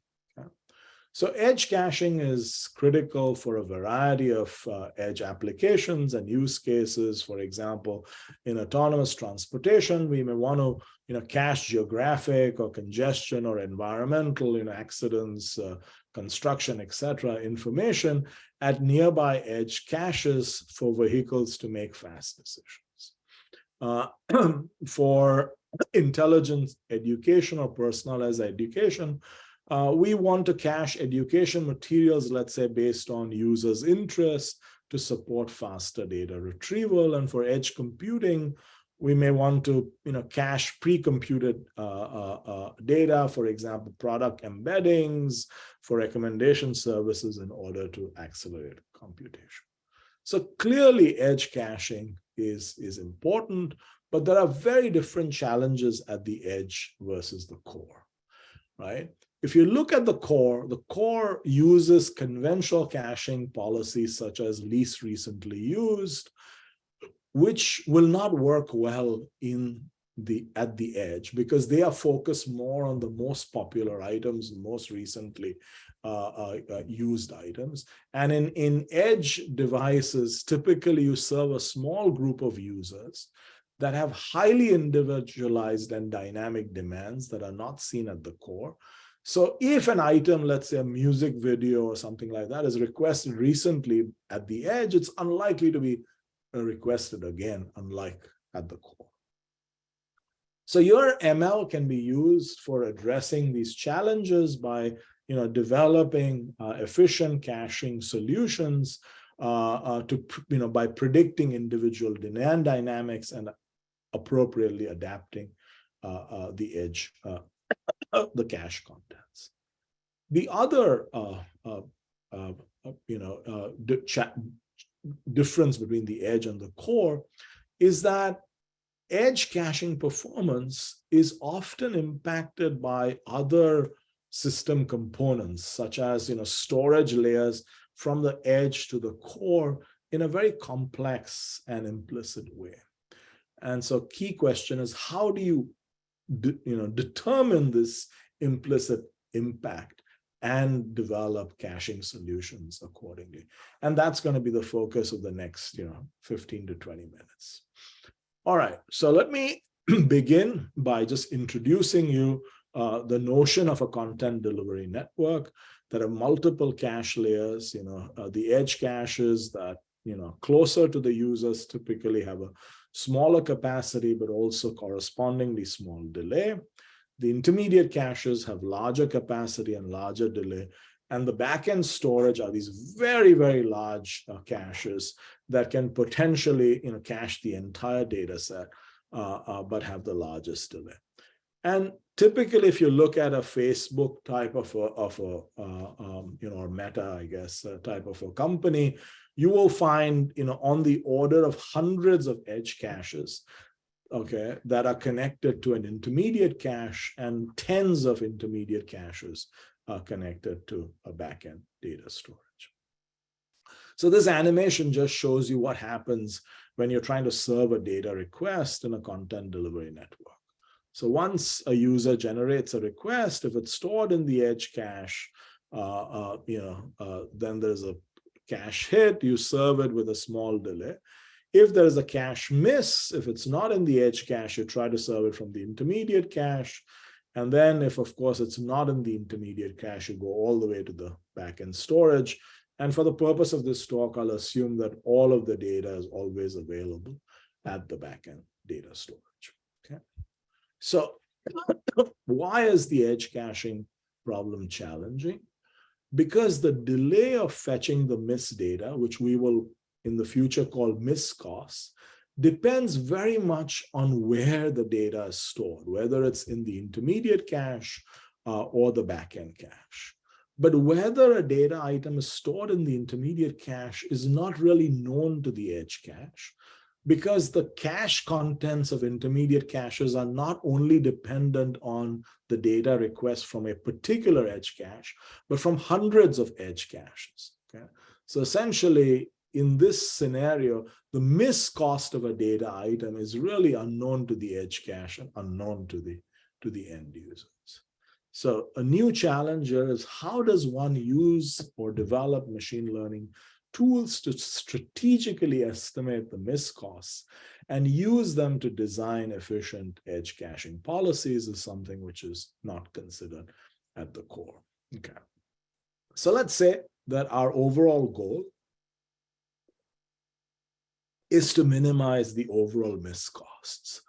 So edge caching is critical for a variety of uh, edge applications and use cases. For example, in autonomous transportation, we may want to you know, cache geographic or congestion or environmental you know, accidents, uh, construction, etc. information at nearby edge caches for vehicles to make fast decisions. uh, for intelligence education or personalized education, uh, we want to cache education materials, let's say, based on users' interest to support faster data retrieval. And for edge computing, we may want to you know, cache pre-computed uh, uh, uh, data, for example, product embeddings for recommendation services in order to accelerate computation. So clearly edge caching is, is important, but there are very different challenges at the edge versus the core, right? If you look at the core, the core uses conventional caching policies such as least recently used, which will not work well in the at the edge because they are focused more on the most popular items, most recently uh, uh, uh, used items. And in, in edge devices, typically you serve a small group of users that have highly individualized and dynamic demands that are not seen at the core. So if an item, let's say a music video or something like that is requested recently at the edge, it's unlikely to be requested again, unlike at the core. So your ML can be used for addressing these challenges by you know, developing uh, efficient caching solutions uh, uh, to, you know, by predicting individual demand dynamics and appropriately adapting uh, uh, the edge, uh, the cache contents. The other, you know, difference between the edge and the core is that edge caching performance is often impacted by other system components, such as you know storage layers from the edge to the core in a very complex and implicit way. And so key question is how do you you know determine this implicit impact and develop caching solutions accordingly. And that's going to be the focus of the next, you know, 15 to 20 minutes. All right, so let me begin by just introducing you uh, the notion of a content delivery network. There are multiple cache layers, you know, uh, the edge caches that, you know, closer to the users typically have a smaller capacity, but also correspondingly small delay. The intermediate caches have larger capacity and larger delay. And the backend storage are these very, very large uh, caches that can potentially you know, cache the entire data set, uh, uh, but have the largest delay. And typically, if you look at a Facebook type of a, of a uh, um, you know, or Meta, I guess, uh, type of a company, you will find, you know, on the order of hundreds of edge caches okay, that are connected to an intermediate cache and tens of intermediate caches are connected to a backend data storage. So this animation just shows you what happens when you're trying to serve a data request in a content delivery network. So once a user generates a request, if it's stored in the edge cache, uh, uh, you know, uh, then there's a cache hit, you serve it with a small delay. If there's a cache miss, if it's not in the edge cache, you try to serve it from the intermediate cache. And then if, of course, it's not in the intermediate cache, you go all the way to the backend storage. And for the purpose of this talk, I'll assume that all of the data is always available at the backend data storage. Okay. So why is the edge caching problem challenging? Because the delay of fetching the miss data, which we will in the future called miscosts, depends very much on where the data is stored, whether it's in the intermediate cache uh, or the backend cache. But whether a data item is stored in the intermediate cache is not really known to the edge cache because the cache contents of intermediate caches are not only dependent on the data request from a particular edge cache, but from hundreds of edge caches. Okay? So essentially, in this scenario, the miss cost of a data item is really unknown to the edge cache and unknown to the, to the end users. So a new challenge here is how does one use or develop machine learning tools to strategically estimate the miss costs and use them to design efficient edge caching policies is something which is not considered at the core. Okay. So let's say that our overall goal is to minimize the overall miscosts.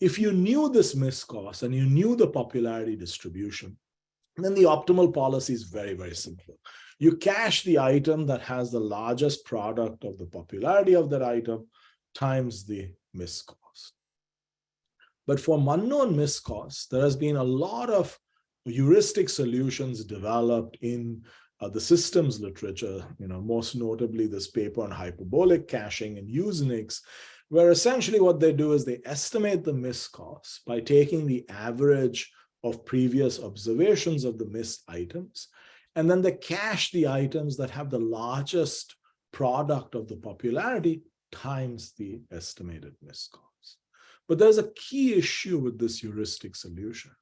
If you knew this miscost and you knew the popularity distribution, then the optimal policy is very, very simple. You cache the item that has the largest product of the popularity of that item times the miscost. But for unknown miscost, there has been a lot of heuristic solutions developed in uh, the systems literature, you know, most notably this paper on hyperbolic caching and Usenix, where essentially what they do is they estimate the miscost by taking the average of previous observations of the missed items, and then they cache the items that have the largest product of the popularity times the estimated miscost. But there's a key issue with this heuristic solution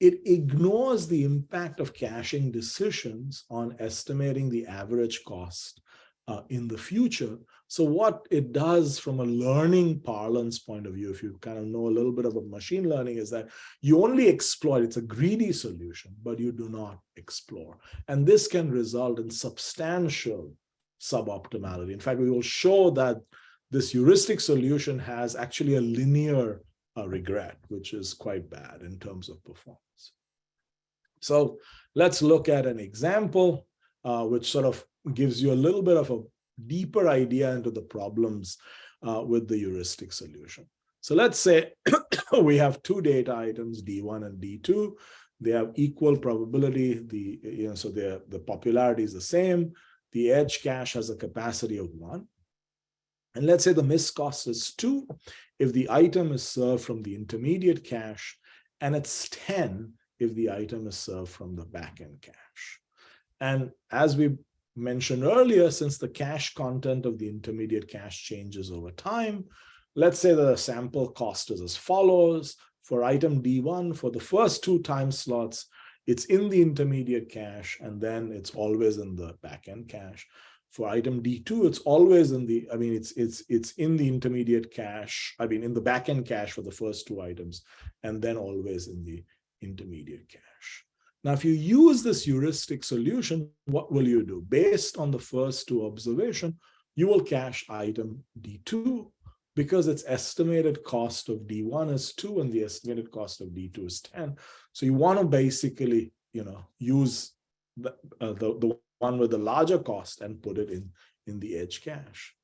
it ignores the impact of caching decisions on estimating the average cost uh, in the future. So what it does from a learning parlance point of view, if you kind of know a little bit about machine learning, is that you only exploit, it's a greedy solution, but you do not explore. And this can result in substantial suboptimality. In fact, we will show that this heuristic solution has actually a linear uh, regret, which is quite bad in terms of performance. So let's look at an example uh, which sort of gives you a little bit of a deeper idea into the problems uh, with the heuristic solution. So let's say we have two data items, D1 and D2. They have equal probability. The you know so the the popularity is the same. The edge cache has a capacity of one. And let's say the miss cost is two if the item is served from the intermediate cache, and it's 10 if the item is served from the backend cache. And as we mentioned earlier, since the cache content of the intermediate cache changes over time, let's say the sample cost is as follows. For item D1, for the first two time slots, it's in the intermediate cache, and then it's always in the backend cache. For item D2, it's always in the, I mean, it's it's it's in the intermediate cache, I mean, in the backend cache for the first two items, and then always in the intermediate cache. Now, if you use this heuristic solution, what will you do? Based on the first two observation, you will cache item D2 because its estimated cost of D1 is 2 and the estimated cost of D2 is 10. So you want to basically, you know, use the, uh, the, the one with the larger cost and put it in, in the edge cache.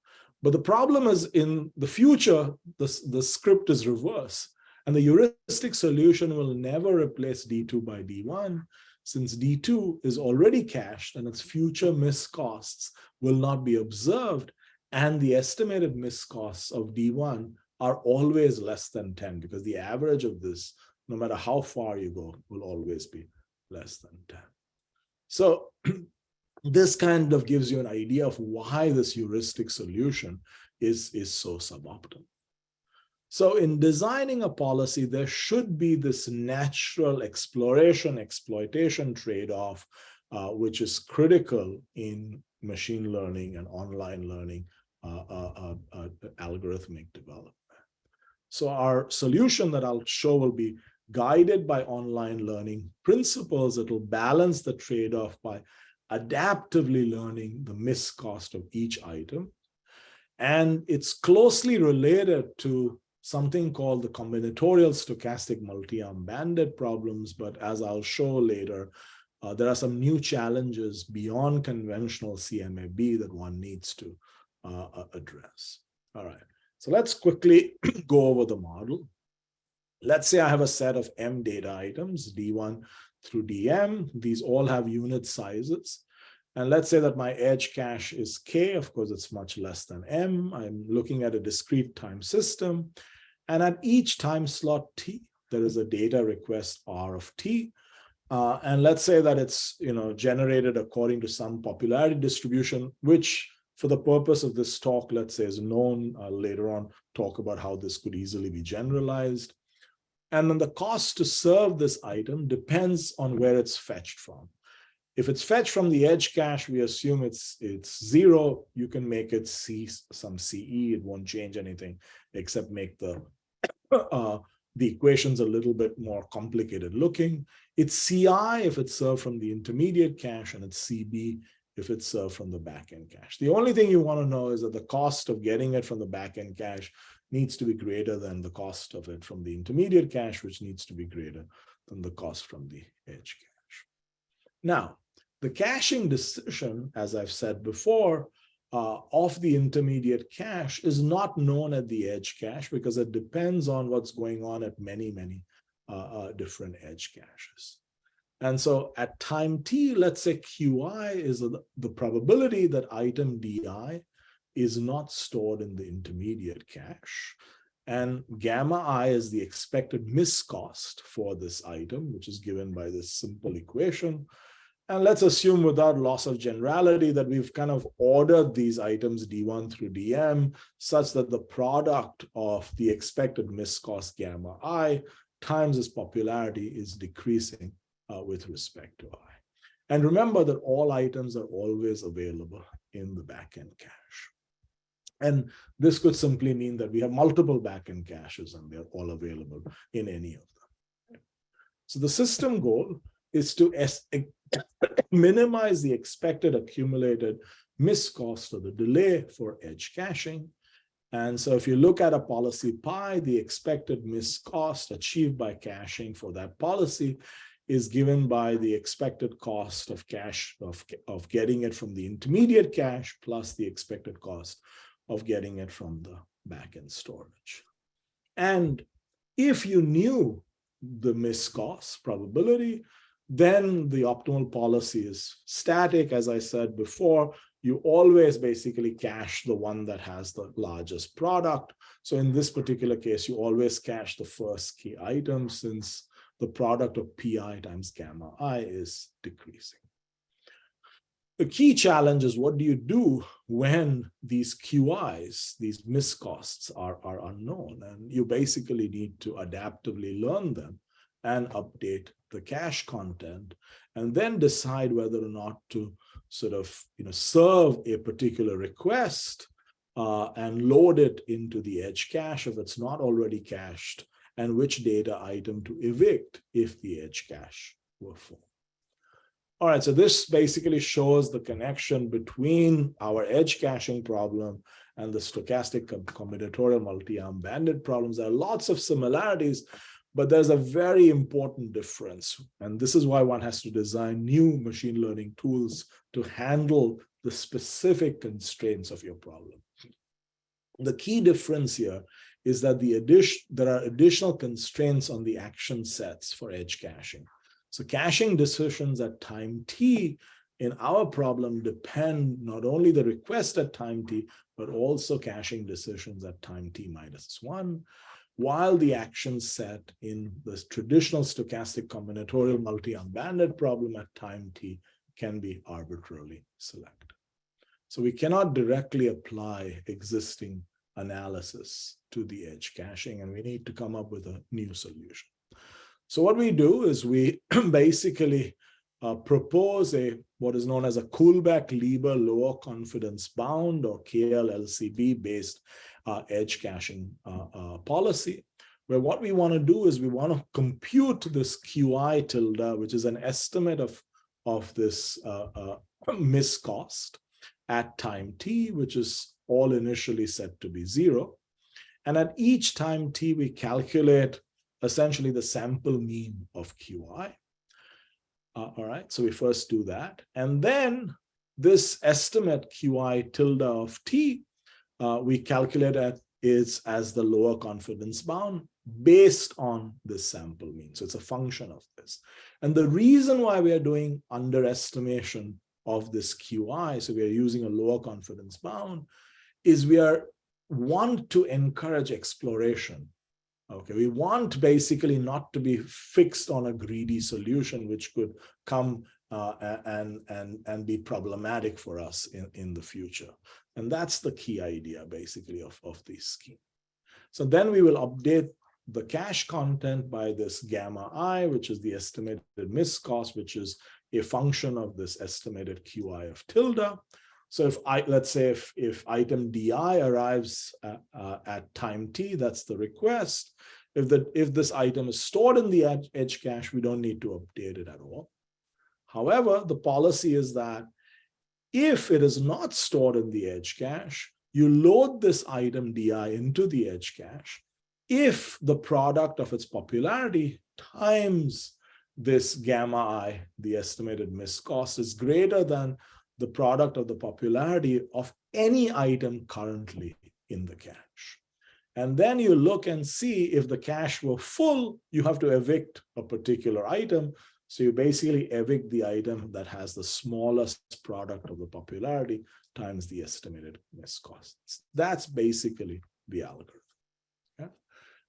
But the problem is in the future, the, the script is reverse. And the heuristic solution will never replace D2 by D1 since D2 is already cached and its future miscosts will not be observed and the estimated miscosts of D1 are always less than 10 because the average of this, no matter how far you go, will always be less than 10. So this kind of gives you an idea of why this heuristic solution is, is so suboptimal. So in designing a policy, there should be this natural exploration, exploitation trade-off, uh, which is critical in machine learning and online learning uh, uh, uh, uh algorithmic development. So our solution that I'll show will be guided by online learning principles that will balance the trade-off by adaptively learning the miscost of each item. And it's closely related to something called the combinatorial stochastic multi-arm bandit problems. But as I'll show later, uh, there are some new challenges beyond conventional CMAB that one needs to uh, address. All right, so let's quickly go over the model. Let's say I have a set of M data items, D1 through DM. These all have unit sizes. And let's say that my edge cache is K, of course, it's much less than M. I'm looking at a discrete time system. And at each time slot T, there is a data request R of T. Uh, and let's say that it's you know generated according to some popularity distribution, which for the purpose of this talk, let's say is known. Uh, later on, talk about how this could easily be generalized. And then the cost to serve this item depends on where it's fetched from. If it's fetched from the edge cache, we assume it's it's zero. You can make it C some CE. It won't change anything except make the uh, the equation's a little bit more complicated looking. It's CI if it's served from the intermediate cache, and it's CB if it's served from the backend cache. The only thing you want to know is that the cost of getting it from the backend cache needs to be greater than the cost of it from the intermediate cache, which needs to be greater than the cost from the edge cache. Now, the caching decision, as I've said before, uh, of the intermediate cache is not known at the edge cache because it depends on what's going on at many, many uh, uh, different edge caches. And so at time t, let's say qi is the probability that item di is not stored in the intermediate cache. And gamma i is the expected miscost for this item, which is given by this simple equation. And let's assume without loss of generality that we've kind of ordered these items D1 through DM such that the product of the expected miscost gamma i times its popularity is decreasing uh, with respect to i. And remember that all items are always available in the backend cache. And this could simply mean that we have multiple backend caches and they're all available in any of them. So the system goal is to minimize the expected accumulated miscost or the delay for edge caching. And so if you look at a policy pi, the expected miscost achieved by caching for that policy is given by the expected cost of cache of, of getting it from the intermediate cache plus the expected cost of getting it from the backend storage. And if you knew the miscost probability, then the optimal policy is static. As I said before, you always basically cache the one that has the largest product. So in this particular case, you always cache the first key item since the product of pi times gamma i is decreasing. The key challenge is what do you do when these QIs, these miscosts are, are unknown? And you basically need to adaptively learn them and update the cache content and then decide whether or not to sort of you know serve a particular request uh, and load it into the edge cache if it's not already cached and which data item to evict if the edge cache were full. All right, so this basically shows the connection between our edge caching problem and the stochastic combinatorial multi-arm bandit problems. There are lots of similarities, but there's a very important difference. And this is why one has to design new machine learning tools to handle the specific constraints of your problem. The key difference here is that the addition there are additional constraints on the action sets for edge caching. So caching decisions at time t in our problem depend not only the request at time t, but also caching decisions at time t minus one, while the action set in the traditional stochastic combinatorial multi-armed bandit problem at time t can be arbitrarily selected. So we cannot directly apply existing analysis to the edge caching, and we need to come up with a new solution. So what we do is we basically uh, propose a what is known as a Kullback-Leibler lower confidence bound or KLLCB based uh, edge caching uh, uh, policy, where what we want to do is we want to compute this QI tilde, which is an estimate of, of this uh, uh, miscost at time t, which is all initially set to be zero. And at each time t, we calculate essentially the sample mean of QI. Uh, all right, so we first do that. And then this estimate QI tilde of t, uh, we calculate at is as the lower confidence bound based on this sample mean. So it's a function of this. And the reason why we are doing underestimation of this QI, so we are using a lower confidence bound, is we are want to encourage exploration Okay, we want basically not to be fixed on a greedy solution, which could come uh, and, and, and be problematic for us in, in the future. And that's the key idea, basically, of, of this scheme. So then we will update the cache content by this gamma i, which is the estimated miscost, which is a function of this estimated qi of tilde. So if I, let's say if, if item DI arrives at, uh, at time T, that's the request. If the if this item is stored in the edge, edge cache, we don't need to update it at all. However, the policy is that If it is not stored in the edge cache, you load this item DI into the edge cache. If the product of its popularity times this gamma i, the estimated miss cost, is greater than the product of the popularity of any item currently in the cache. And then you look and see if the cache were full, you have to evict a particular item. So you basically evict the item that has the smallest product of the popularity times the estimated miscosts. That's basically the algorithm.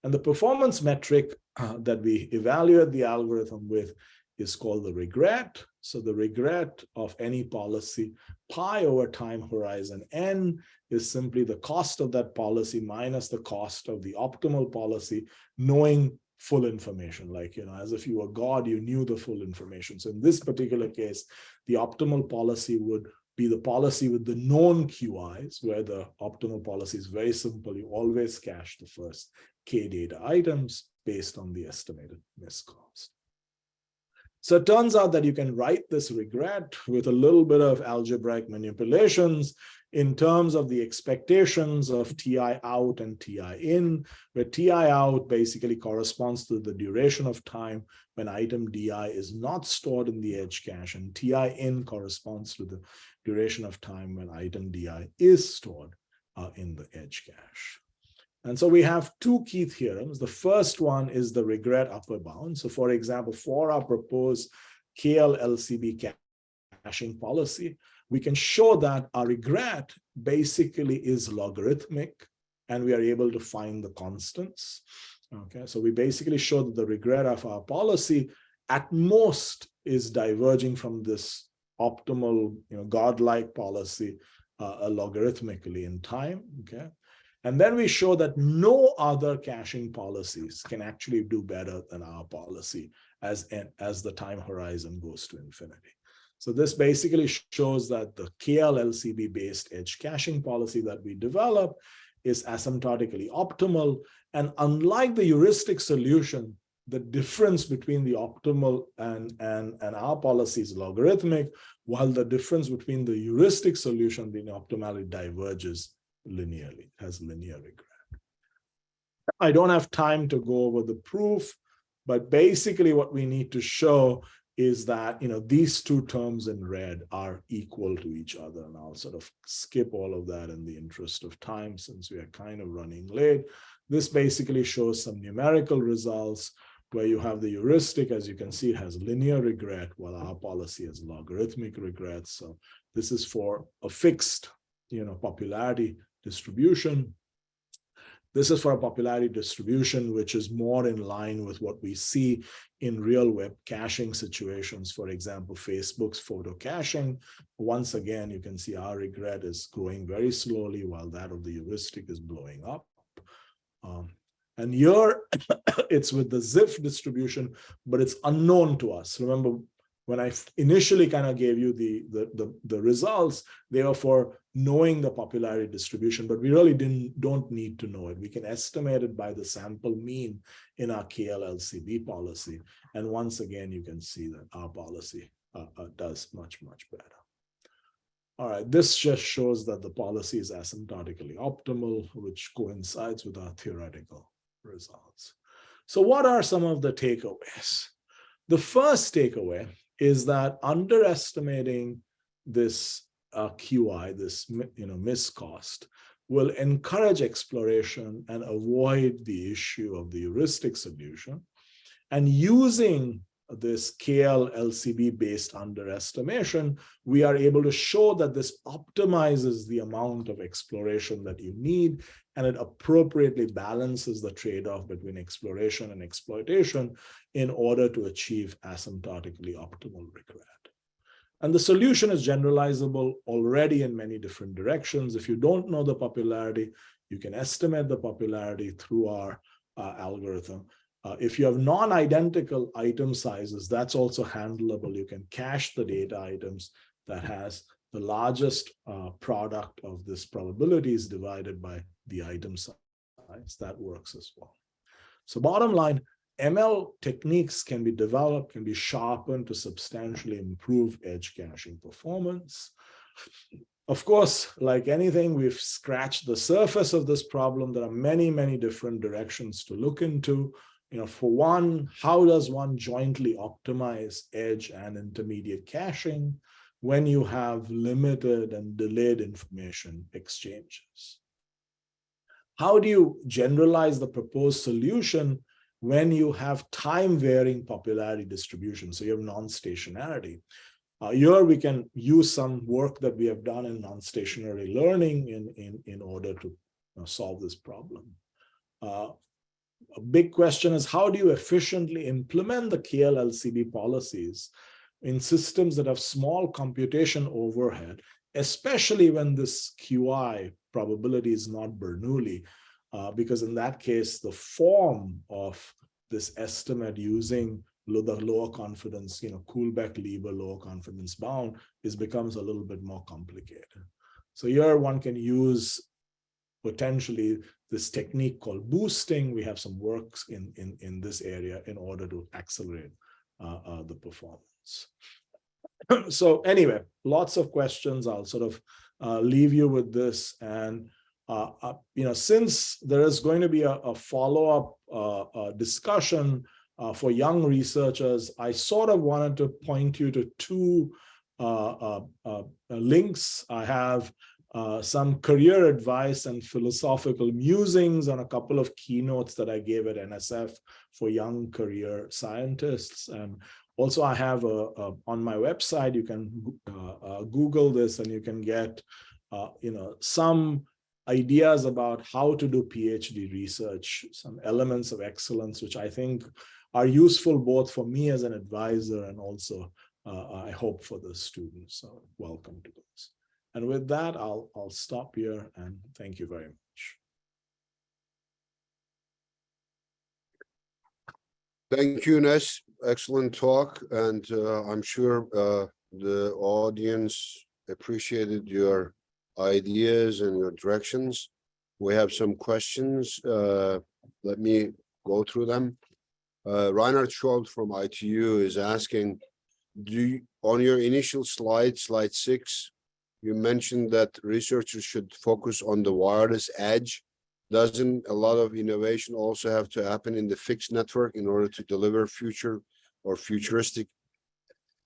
And the performance metric uh, that we evaluate the algorithm with is called the regret. So the regret of any policy, pi over time horizon n is simply the cost of that policy minus the cost of the optimal policy, knowing full information, like, you know, as if you were God, you knew the full information. So in this particular case, the optimal policy would be the policy with the known QIs, where the optimal policy is very simple. You always cache the first K data items based on the estimated miscost. So it turns out that you can write this regret with a little bit of algebraic manipulations in terms of the expectations of TI out and TI in, where TI out basically corresponds to the duration of time when item DI is not stored in the edge cache, and TI in corresponds to the duration of time when item DI is stored uh, in the edge cache. And so we have two key theorems. The first one is the regret upper bound. So for example, for our proposed KLLCB caching policy, we can show that our regret basically is logarithmic and we are able to find the constants. Okay, so we basically show that the regret of our policy at most is diverging from this optimal, you know, godlike policy uh, logarithmically in time. Okay, and then we show that no other caching policies can actually do better than our policy as, as the time horizon goes to infinity. So this basically shows that the KLLCB based edge caching policy that we develop is asymptotically optimal. And unlike the heuristic solution, the difference between the optimal and, and, and our policy is logarithmic, while the difference between the heuristic solution, and the optimality diverges linearly, has linear regret. I don't have time to go over the proof, but basically what we need to show is that you know these two terms in red are equal to each other and I'll sort of skip all of that in the interest of time since we are kind of running late. This basically shows some numerical results where you have the heuristic, as you can see, it has linear regret, while our policy has logarithmic regret. So this is for a fixed, you know, popularity distribution. This is for a popularity distribution, which is more in line with what we see in real web caching situations. For example, Facebook's photo caching. Once again, you can see our regret is growing very slowly while that of the heuristic is blowing up. Um, and here it's with the Zipf distribution, but it's unknown to us. Remember, when I initially kind of gave you the, the, the, the, results, they were for knowing the popularity distribution, but we really didn't don't need to know it. We can estimate it by the sample mean in our KLLCB policy. And once again, you can see that our policy uh, uh, does much, much better. All right, this just shows that the policy is asymptotically optimal, which coincides with our theoretical results. So what are some of the takeaways? The first takeaway is that underestimating this uh, QI, this you know miscost, will encourage exploration and avoid the issue of the heuristic solution. And using this KL LCB based underestimation, we are able to show that this optimizes the amount of exploration that you need and it appropriately balances the trade-off between exploration and exploitation in order to achieve asymptotically optimal regret. And the solution is generalizable already in many different directions. If you don't know the popularity, you can estimate the popularity through our uh, algorithm. Uh, if you have non-identical item sizes, that's also handleable. You can cache the data items that has the largest uh, product of this probability is divided by the item size. That works as well. So bottom line, ML techniques can be developed, can be sharpened to substantially improve edge caching performance. of course, like anything, we've scratched the surface of this problem. There are many, many different directions to look into. You know, for one, how does one jointly optimize edge and intermediate caching when you have limited and delayed information exchanges? How do you generalize the proposed solution when you have time varying popularity distribution? So you have non-stationarity. Uh, here we can use some work that we have done in non-stationary learning in, in, in order to you know, solve this problem. Uh, a big question is how do you efficiently implement the KLLCB policies in systems that have small computation overhead, especially when this QI probability is not Bernoulli, uh, because in that case, the form of this estimate using the lower confidence, you know, Kullback-Leibler lower confidence bound is becomes a little bit more complicated. So here one can use potentially this technique called boosting. We have some works in, in, in this area in order to accelerate uh, uh, the performance. so anyway, lots of questions. I'll sort of uh, leave you with this. And, uh, uh, you know, since there is going to be a, a follow-up uh, discussion uh, for young researchers, I sort of wanted to point you to two uh, uh, uh links. I have uh, some career advice and philosophical musings on a couple of keynotes that I gave at NSF for young career scientists. And also I have a, a on my website, you can uh, Google this and you can get, you know, some ideas about how to do PhD research, some elements of excellence, which I think are useful both for me as an advisor and also uh, I hope for the students. So welcome to those. And with that, I'll, I'll stop here and thank you very much. Thank you, Nes. Excellent talk. And uh, I'm sure uh, the audience appreciated your ideas and your directions. We have some questions. Uh, let me go through them. Uh, Reinhard Scholz from ITU is asking, do you, on your initial slide, slide six, you mentioned that researchers should focus on the wireless edge. Doesn't a lot of innovation also have to happen in the fixed network in order to deliver future or futuristic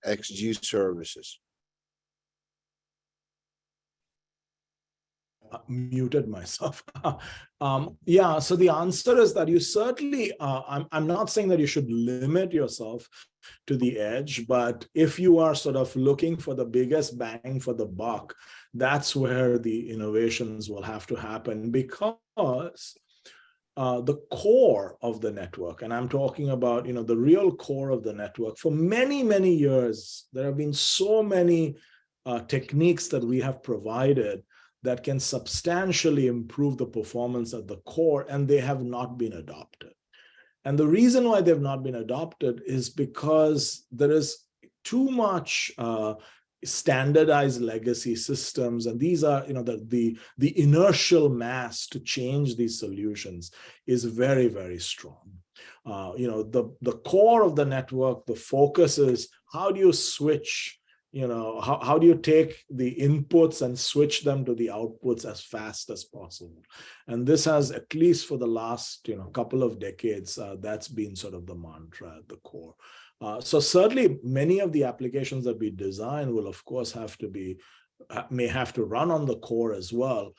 XG services? Uh, muted myself. um, yeah, so the answer is that you certainly, uh, I'm, I'm not saying that you should limit yourself to the edge, but if you are sort of looking for the biggest bang for the buck, that's where the innovations will have to happen because uh, the core of the network, and I'm talking about, you know, the real core of the network, for many, many years, there have been so many uh, techniques that we have provided that can substantially improve the performance at the core, and they have not been adopted. And the reason why they've not been adopted is because there is too much uh, standardized legacy systems and these are you know the the the inertial mass to change these solutions is very very strong uh, you know the the core of the network the focus is how do you switch you know, how, how do you take the inputs and switch them to the outputs as fast as possible? And this has, at least for the last, you know, couple of decades, uh, that's been sort of the mantra at the core. Uh, so certainly many of the applications that we design will, of course, have to be, uh, may have to run on the core as well.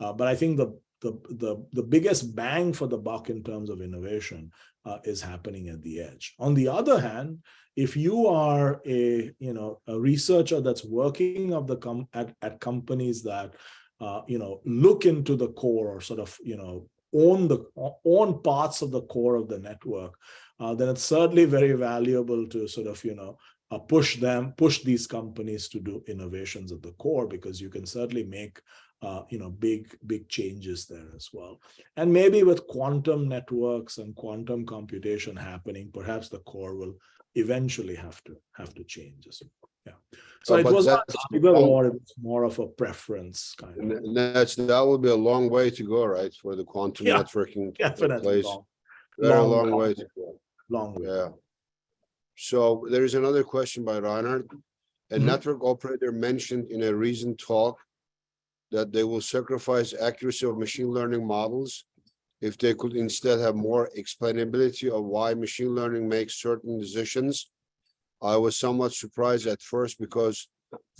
Uh, but I think the, the, the, the biggest bang for the buck in terms of innovation uh, is happening at the edge. On the other hand, if you are a you know a researcher that's working of the com at, at companies that uh, you know look into the core or sort of you know own the own parts of the core of the network uh, then it's certainly very valuable to sort of you know uh, push them push these companies to do innovations at the core because you can certainly make uh, you know big big changes there as well and maybe with quantum networks and quantum computation happening perhaps the core will eventually have to have to change as well. Yeah. So Oh, it was not that's either or, it was more of a preference kind of. And that's, that would be a long way to go, right, for the quantum Yeah, networking Definitely place. long, Very long, long way to go, long way. yeah. So there is another question by Reinhard. A Mhm. network operator mentioned in a recent talk that they will sacrifice accuracy of machine learning models if they could instead have more explainability of why machine learning makes certain decisions. I was somewhat surprised at first because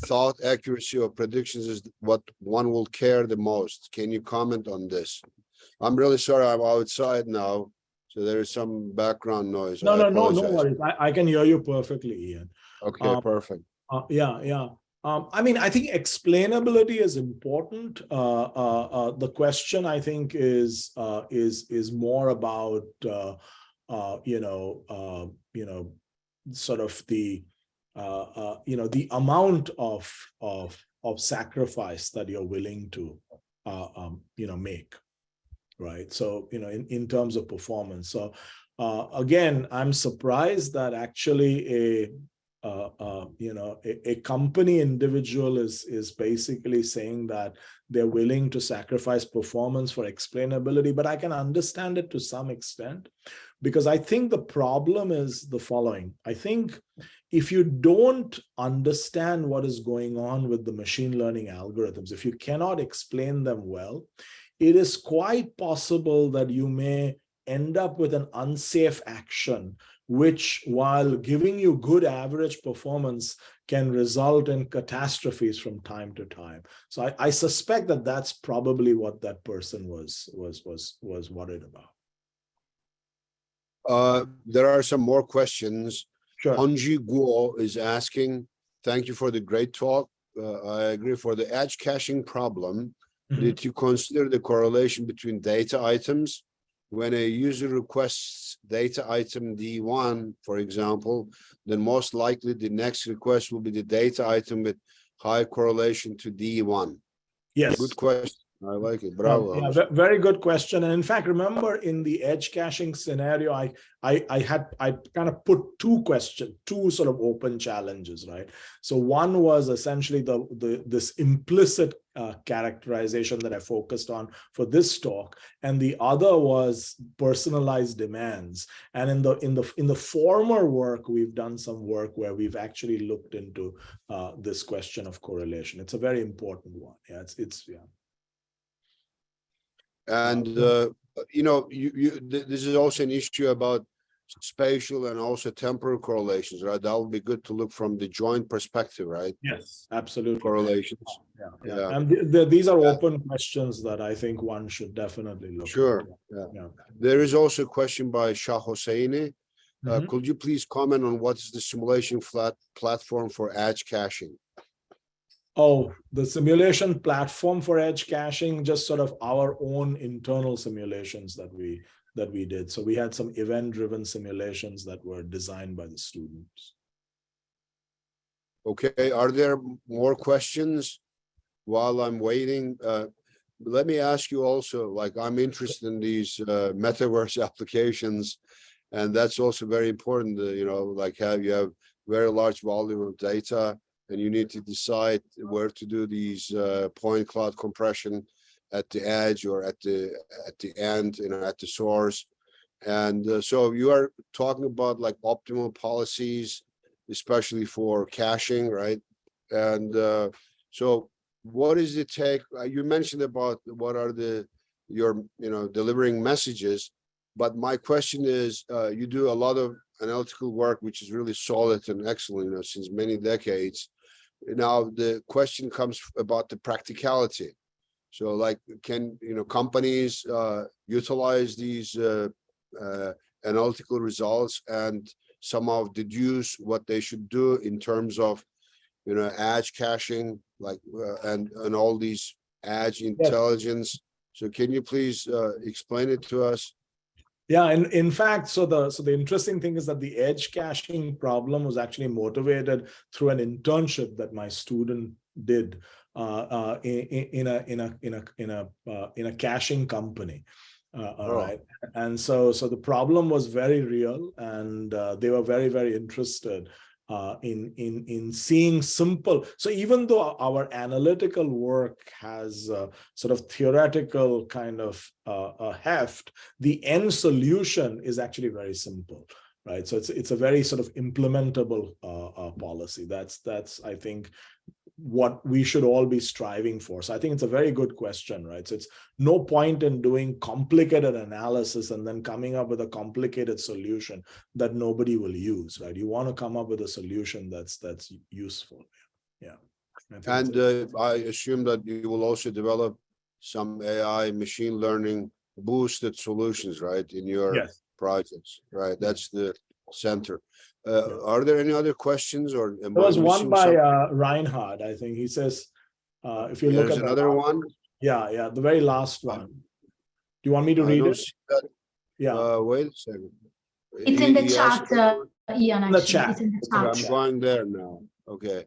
thought accuracy of predictions is what one will care the most. Can you comment on this? I'm really sorry, I'm outside now, so there is some background noise. No, I no, no, no worries. I, I can hear you perfectly, Ian. Okay, Um, perfect. Uh, yeah, yeah. Um, I mean, I think explainability is important. Uh, uh, uh, the question I think is uh, is is more about uh, uh, you know you know sort of the you know the amount of of of sacrifice that you're willing to um, you know make, right? So you know in in terms of performance. So again, I'm surprised that actually a uh, uh, you know, a, a, company individual is is basically saying that they're willing to sacrifice performance for explainability, but I can understand it to some extent because I think the problem is the following. I think if you don't understand what is going on with the machine learning algorithms, if you cannot explain them well, it is quite possible that you may end up with an unsafe action which while giving you good average performance can result in catastrophes from time to time. So I, I, suspect that that's probably what that person was was was was worried about. Uh, there are some more questions. Sure. Anji Guo is asking, thank you for the great talk. Uh, I agree for the edge caching problem. Mm -hmm. Did you consider the correlation between data items when a user requests data item D1, for example, then most likely the next request will be the data item with high correlation to D1. Yes. Good question. I like it. Bravo. Um, yeah, very good question. And in fact, remember in the edge caching scenario, I I, I had I kind of put two questions, two sort of open challenges, right? So one was essentially the the this implicit uh, characterization that I focused on for this talk, and the other was personalized demands. And in the in the in the former work, we've done some work where we've actually looked into uh, this question of correlation. It's a very important one. Yeah, it's it's yeah. And, uh, you know, you, you, th this is also an issue about spatial and also temporal correlations, right? That would be good to look from the joint perspective, right? Yes, absolutely. Correlations. Yeah, yeah. Yeah. And th th these are Yeah. open questions that I think one should definitely look. Sure, At. yeah. Yeah. There is also a question by Shah Hosseini. Uh, Mhm. could you please comment on what is the simulation flat platform for edge caching? Oh, the simulation platform for edge caching, just sort of our own internal simulations that we that we did. So we had some event-driven simulations that were designed by the students. Okay, are there more questions while I'm waiting? Uh, let me ask you also, like, I'm interested in these uh, metaverse applications. And that's also very important, uh, you know, like have you have very large volume of data and you need to decide where to do these uh, point cloud compression at the edge or at the at the end, you know, at the source. And uh, so you are talking about like optimal policies, especially for caching, right? And uh, so what is the take? Uh, you mentioned about what are the your, you know, delivering messages. But my question is, uh, you do a lot of analytical work, which is really solid and excellent, you know, since many decades. Now, the question comes about the practicality. So like, can, you know, companies uh, utilize these uh, uh, analytical results and somehow deduce what they should do in terms of, you know, edge caching, like, uh, and, and all these edge intelligence. So can you please uh, explain it to us? Yeah, and in fact, so the so the interesting thing is that the edge caching problem was actually motivated through an internship that my student did uh, uh, in, in a in a in a in a uh, in a caching company. Uh, all Oh. right, and so so the problem was very real, and uh, they were very very interested uh, in in in seeing simple. So even though our analytical work has sort of theoretical kind of uh, heft, the end solution is actually very simple. right? So it's it's a very sort of implementable uh, uh, policy. That's that's I think what we should all be striving for. So I think it's a very good question, right? So it's no point in doing complicated analysis and then coming up with a complicated solution that nobody will use, right? You want to come up with a solution that's that's useful. Yeah. And uh, I assume that you will also develop some AI machine learning boosted solutions, right, in your yes. projects, right? That's the center. Uh, yeah. Are there any other questions or? There was one by uh, Reinhard, I think. He says, uh, if you There's look at another one. Yeah, yeah, the very last one. Do you want me to I read it? Yeah. Uh, wait a second. It's in the chat, uh, Ian, In the chat. It's in the Okay, chat. I'm going there now. Okay.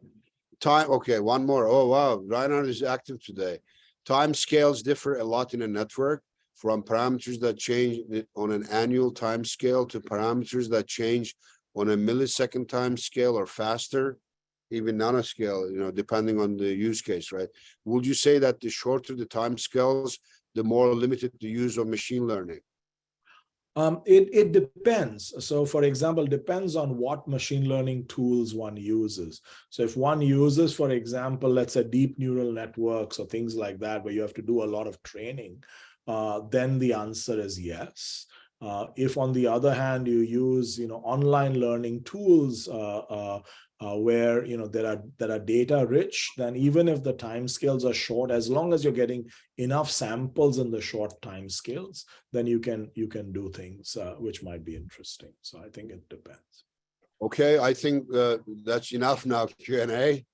Time, okay, one more. Oh, wow. Reinhard is active today. Time scales differ a lot in a network from parameters that change on an annual time scale to parameters that change on a millisecond time scale or faster, even nanoscale, you know, depending on the use case, right? Would you say that the shorter the time scales, the more limited the use of machine learning? Um, it, it depends. So for example, depends on what machine learning tools one uses. So if one uses, for example, let's say deep neural networks or things like that, where you have to do a lot of training, uh, then the answer is yes. Uh, if on the other hand, you use, you know, online learning tools uh, uh, uh, where, you know, there are, that are data rich, then even if the timescales are short, as long as you're getting enough samples in the short timescales, then you can, you can do things uh, which might be interesting. So I think it depends. Okay, I think uh, that's enough now Q and A.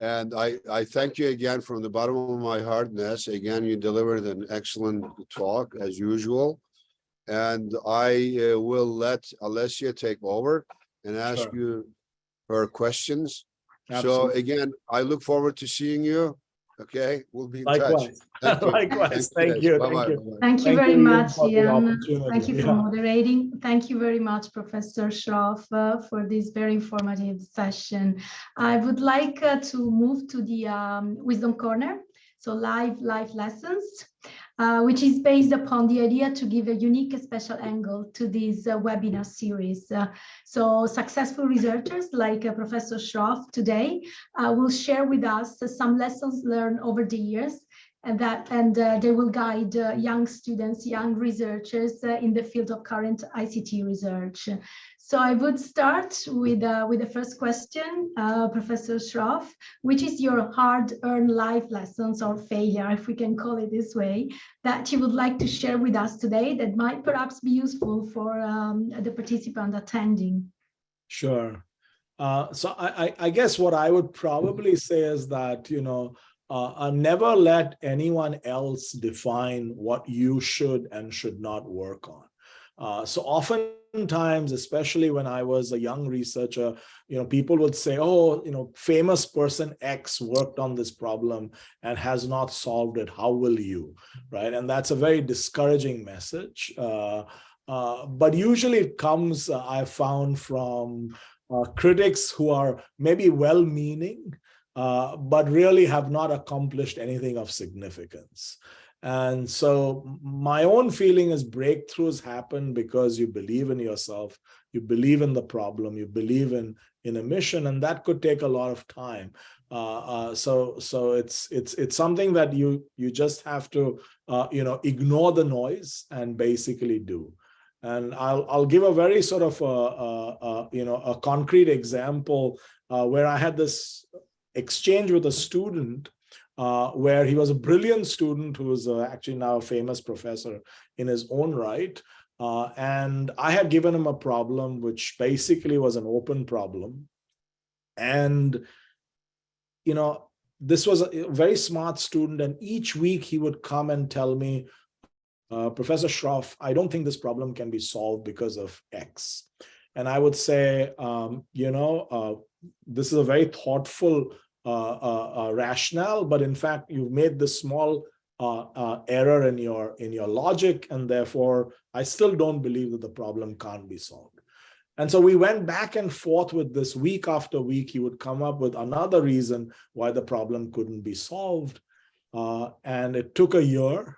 And I, I thank you again from the bottom of my heart, Ness. Again, you delivered an excellent talk as usual. And I uh, will let Alessia take over and ask Sure. you her questions. So again, I look forward to seeing you. Okay, we'll be in touch. Likewise. Thank you. Likewise. Thank Ness. you. Bye-bye, you. bye-bye. Thank you Thank very Ian, much, Ian. Thank you for Yeah. moderating. Thank you very much, Professor Shroff, uh, for this very informative session. I would like uh, to move to the um, Wisdom Corner, so live live lessons, uh, which is based upon the idea to give a unique special angle to this uh, webinar series. Uh, so successful researchers like uh, Professor Shroff today uh, will share with us some lessons learned over the years and that and they will guide young students, young researchers in the field of current ICT research. So I would start with uh, with the first question, uh, Professor Shroff, which is your hard-earned life lessons or failure, if we can call it this way, that you would like to share with us today that might perhaps be useful for um, the participant attending. Sure. Uh, so I, I, guess what I would probably say is that, you know, uh, uh, never let anyone else define what you should and should not work on. Uh, so oftentimes, especially when I was a young researcher, you know, people would say, oh, you know, famous person X worked on this problem and has not solved it. How will you? Right. And that's a very discouraging message. Uh, uh, but usually it comes, uh, I found, from uh, critics who are maybe well-meaning, but really have not accomplished anything of significance. And so my own feeling is breakthroughs happen because you believe in yourself, you believe in the problem, you believe in, in a mission, and that could take a lot of time. Uh, uh, so so it's it's it's something that you you just have to uh, you know ignore the noise and basically do. And I'll I'll give a very sort of a, a, a you know a concrete example uh, where I had this exchange with a student uh, where he was a brilliant student who is uh, actually now a famous professor in his own right. Uh, and I had given him a problem which basically was an open problem. And, you know, this was a very smart student. And each week he would come and tell me, uh, Professor Shroff, I don't think this problem can be solved because of X. And I would say, um, you know, uh, this is a very thoughtful rationale, but in fact, you've made this small uh, uh, error in your in your logic, and therefore, I still don't believe that the problem can't be solved. And so we went back and forth with this week after week. He would come up with another reason why the problem couldn't be solved. Uh, and it took a year.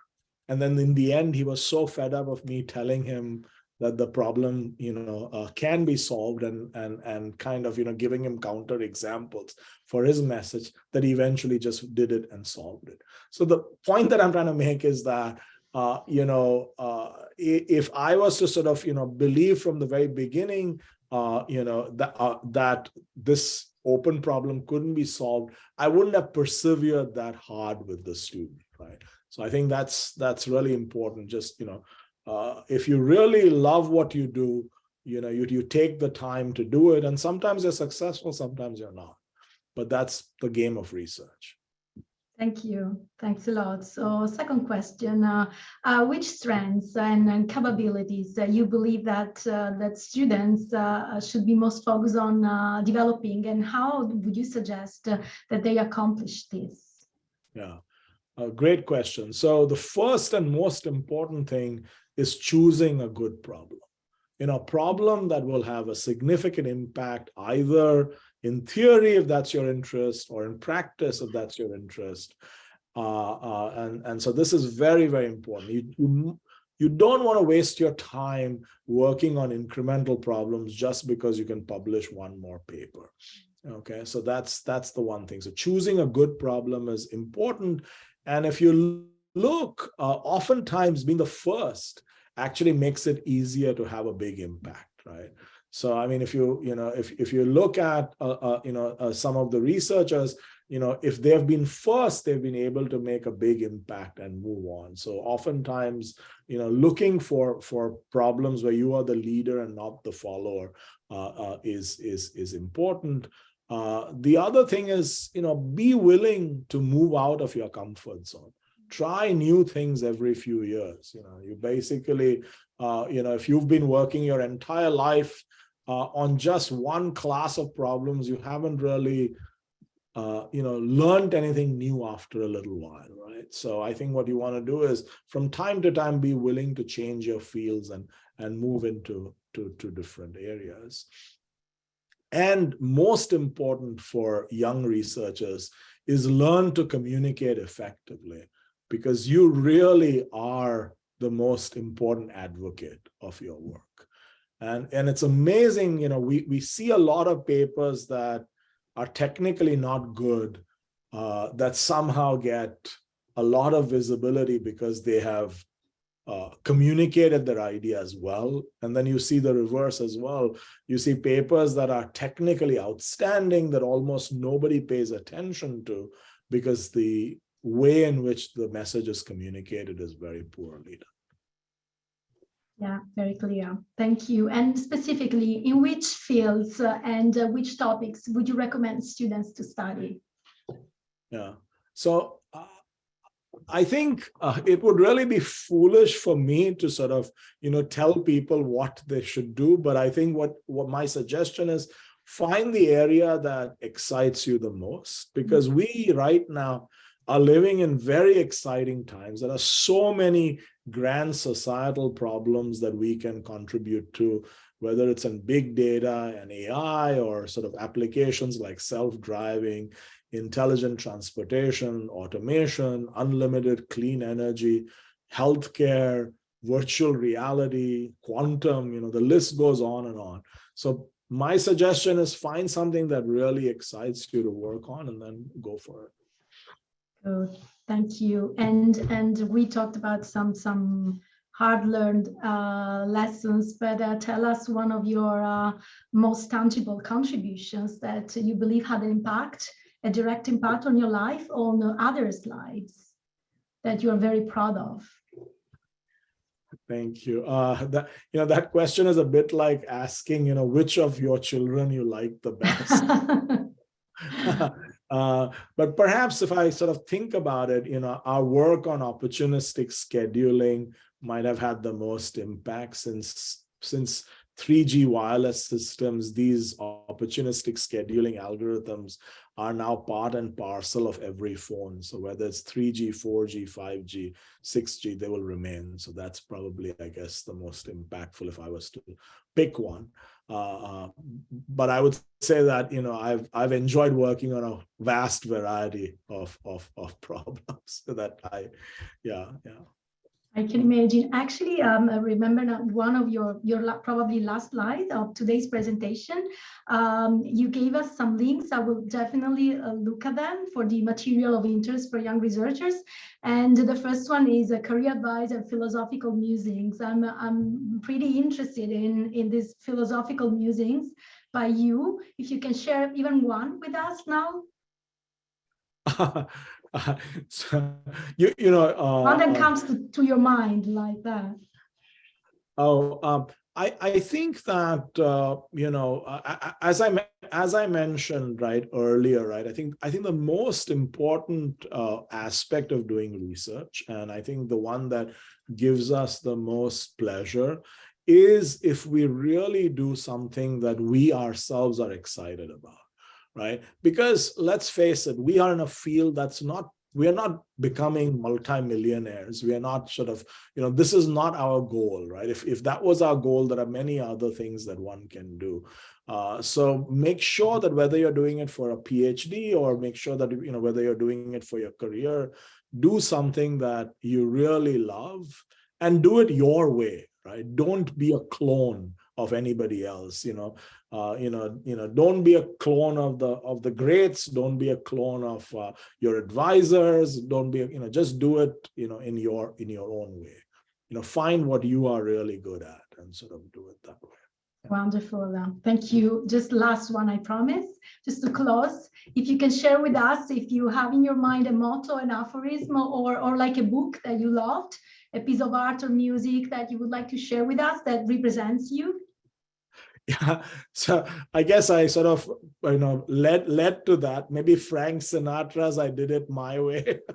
And then in the end, he was so fed up of me telling him that the problem, you know, uh, can be solved and, and, and kind of, you know, giving him counter examples for his message that he eventually just did it and solved it. So the point that I'm trying to make is that, uh, you know, uh, if I was to sort of, you know, believe from the very beginning, uh, you know, that, uh, that this open problem couldn't be solved, I wouldn't have persevered that hard with the student, right? So I think that's that's really important. Just you know, uh, if you really love what you do, you know, you, you take the time to do it. And sometimes you're successful, sometimes you're not. But that's the game of research. Thank you. Thanks a lot. So second question, uh, uh, which strengths and, and capabilities uh, you believe that uh, that students uh, should be most focused on uh, developing and how would you suggest that they accomplish this? Yeah, great question. So the first and most important thing is choosing a good problem. You know, problem that will have a significant impact either in theory, if that's your interest, or in practice, if that's your interest. Uh, uh, and, and so this is very, very important. You, you, you don't want to waste your time working on incremental problems just because you can publish one more paper. Okay, so that's that's the one thing. So choosing a good problem is important. And if you look, uh, oftentimes being the first actually makes it easier to have a big impact, right? So, I mean, if you, you know, if, if you look at, uh, uh, you know, uh, some of the researchers, you know, if they've been first, they've been able to make a big impact and move on. So oftentimes, you know, looking for for problems where you are the leader and not the follower uh, uh, is is is important. Uh, the other thing is, you know, be willing to move out of your comfort zone try new things every few years. You know, you basically, uh, you know, if you've been working your entire life uh, on just one class of problems, you haven't really, uh, you know, learned anything new after a little while, right? So I think what you want to do is from time to time be willing to change your fields and and move into to, to different areas. And most important for young researchers is learn to communicate effectively because you really are the most important advocate of your work. And, and it's amazing, you know, we, we see a lot of papers that are technically not good, uh, that somehow get a lot of visibility because they have uh, communicated their ideas well. And then you see the reverse as well. You see papers that are technically outstanding that almost nobody pays attention to because the way in which the message is communicated is very poorly done. Yeah, very clear. Thank you. And specifically, in which fields uh, and uh, which topics would you recommend students to study? Yeah, so uh, I think uh, it would really be foolish for me to sort of, you know, tell people what they should do. But I think what, what my suggestion is, find the area that excites you the most. Because we right now, are living in very exciting times. There are so many grand societal problems that we can contribute to, whether it's in big data and AI or sort of applications like self-driving, intelligent transportation, automation, unlimited clean energy, healthcare, virtual reality, quantum, you know, the list goes on and on. So my suggestion is find something that really excites you to work on and then go for it. Oh, thank you. And and we talked about some some hard learned uh, lessons, but uh, tell us one of your uh, most tangible contributions that you believe had an impact, a direct impact on your life, or on others' lives that you are very proud of. Thank you. Uh, that you know that question is a bit like asking, you know, which of your children you like the best. Uh, but perhaps if I sort of think about it, you know, our work on opportunistic scheduling might have had the most impact since since 3G wireless systems, these opportunistic scheduling algorithms are now part and parcel of every phone. So whether it's 3G, 4G, 5G, 6G, they will remain. So that's probably, I guess, the most impactful if I was to pick one. Uh, but I would say that you know I've I've enjoyed working on a vast variety of of of problems that I, yeah yeah. I can imagine. Actually, um, I remember one of your your probably last slide of today's presentation. Um, you gave us some links. I will definitely uh, look at them for the material of interest for young researchers. And the first one is a career advice and philosophical musings. I'm I'm pretty interested in in these philosophical musings by you. If you can share even one with us now. so, you, you know, uh, that uh, comes to, to your mind like that. Oh, um, I, I think that uh, you know as I as I mentioned right earlier right I think I think the most important uh, aspect of doing research and I think the one that gives us the most pleasure is if we really do something that we ourselves are excited about right? Because let's face it, we are in a field that's not, we are not becoming multimillionaires. We are not sort of, you know, this is not our goal, right? If, if that was our goal, there are many other things that one can do. Uh, so make sure that whether you're doing it for a PhD or make sure that, you know, whether you're doing it for your career, do something that you really love and do it your way, right? Don't be a clone of anybody else, you know uh, you know, you know, don't be a clone of the of the greats. Don't be a clone of uh, your advisors. Don't be, you know, just do it, you know, in your in your own way. You know, find what you are really good at and sort of do it that way. Wonderful. Thank you. Just last one, I promise. Just to close, if you can share with us, if you have in your mind a motto, an aphorism, or, or like a book that you loved, a piece of art or music that you would like to share with us that represents you, yeah. So i guess i sort of you know led led to that. Maybe frank sinatra's i did it my way.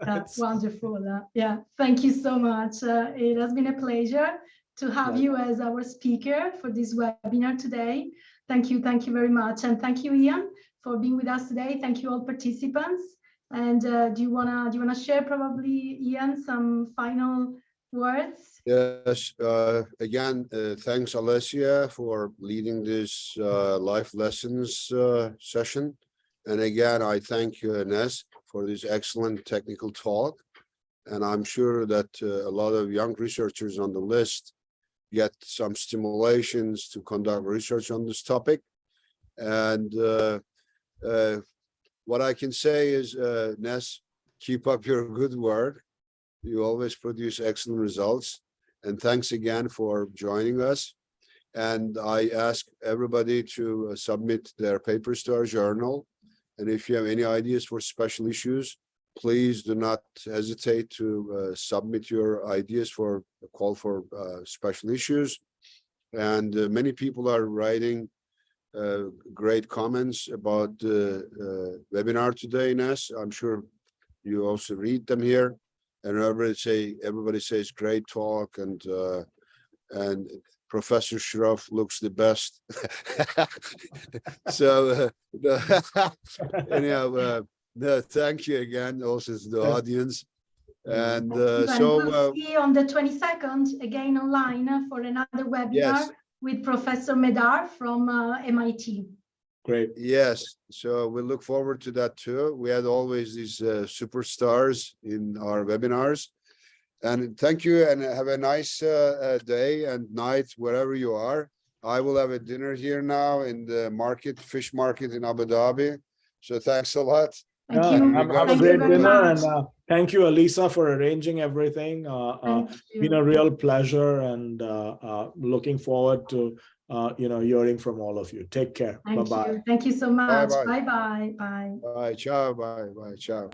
That's wonderful uh, yeah. Thank you so much uh, it has been a pleasure to have you as our speaker for this webinar today. Thank you thank you very much and thank you ian for being with us today. Thank you all participants. And uh, do you want to do you want to share probably ian some final words? Yes, uh, again, uh, thanks Alessia for leading this uh, life lessons uh, session. And again, I thank you, Ines, for this excellent technical talk. And I'm sure that uh, a lot of young researchers on the list get some stimulations to conduct research on this topic. And uh, what I can say is, Ness, keep up your good work you always produce excellent results. And thanks again for joining us. And I ask everybody to uh, submit their papers to our journal. And if you have any ideas for special issues, please do not hesitate to uh, submit your ideas for a call for uh, special issues. And uh, many people are writing uh, great comments about the uh, webinar today, Nes. I'm sure you also read them here and everybody say everybody says great talk and uh, and Professor Shroff looks the best. so uh, anyhow, uh, no, thank you again also to the audience. And uh, so we'll uh, see on the 22nd again online for another webinar yes. with Professor Médard from uh, MIT. Great. Yes. So we look forward to that too. We had always these uh, superstars in our webinars. And thank you and have a nice uh, uh, day and night wherever you are. I will have a dinner here now in the market, fish market in Abu Dhabi. So thanks a lot. Thank yeah, you. Have, have a great dinner and uh, thank you, Elisa, for arranging everything. Uh, uh, been a real pleasure and uh, uh, looking forward to uh, you know, hearing from all of you. Take care. Thank bye bye. You. Thank you so much. Bye bye. Bye bye. Bye. Ciao. Bye bye. Ciao.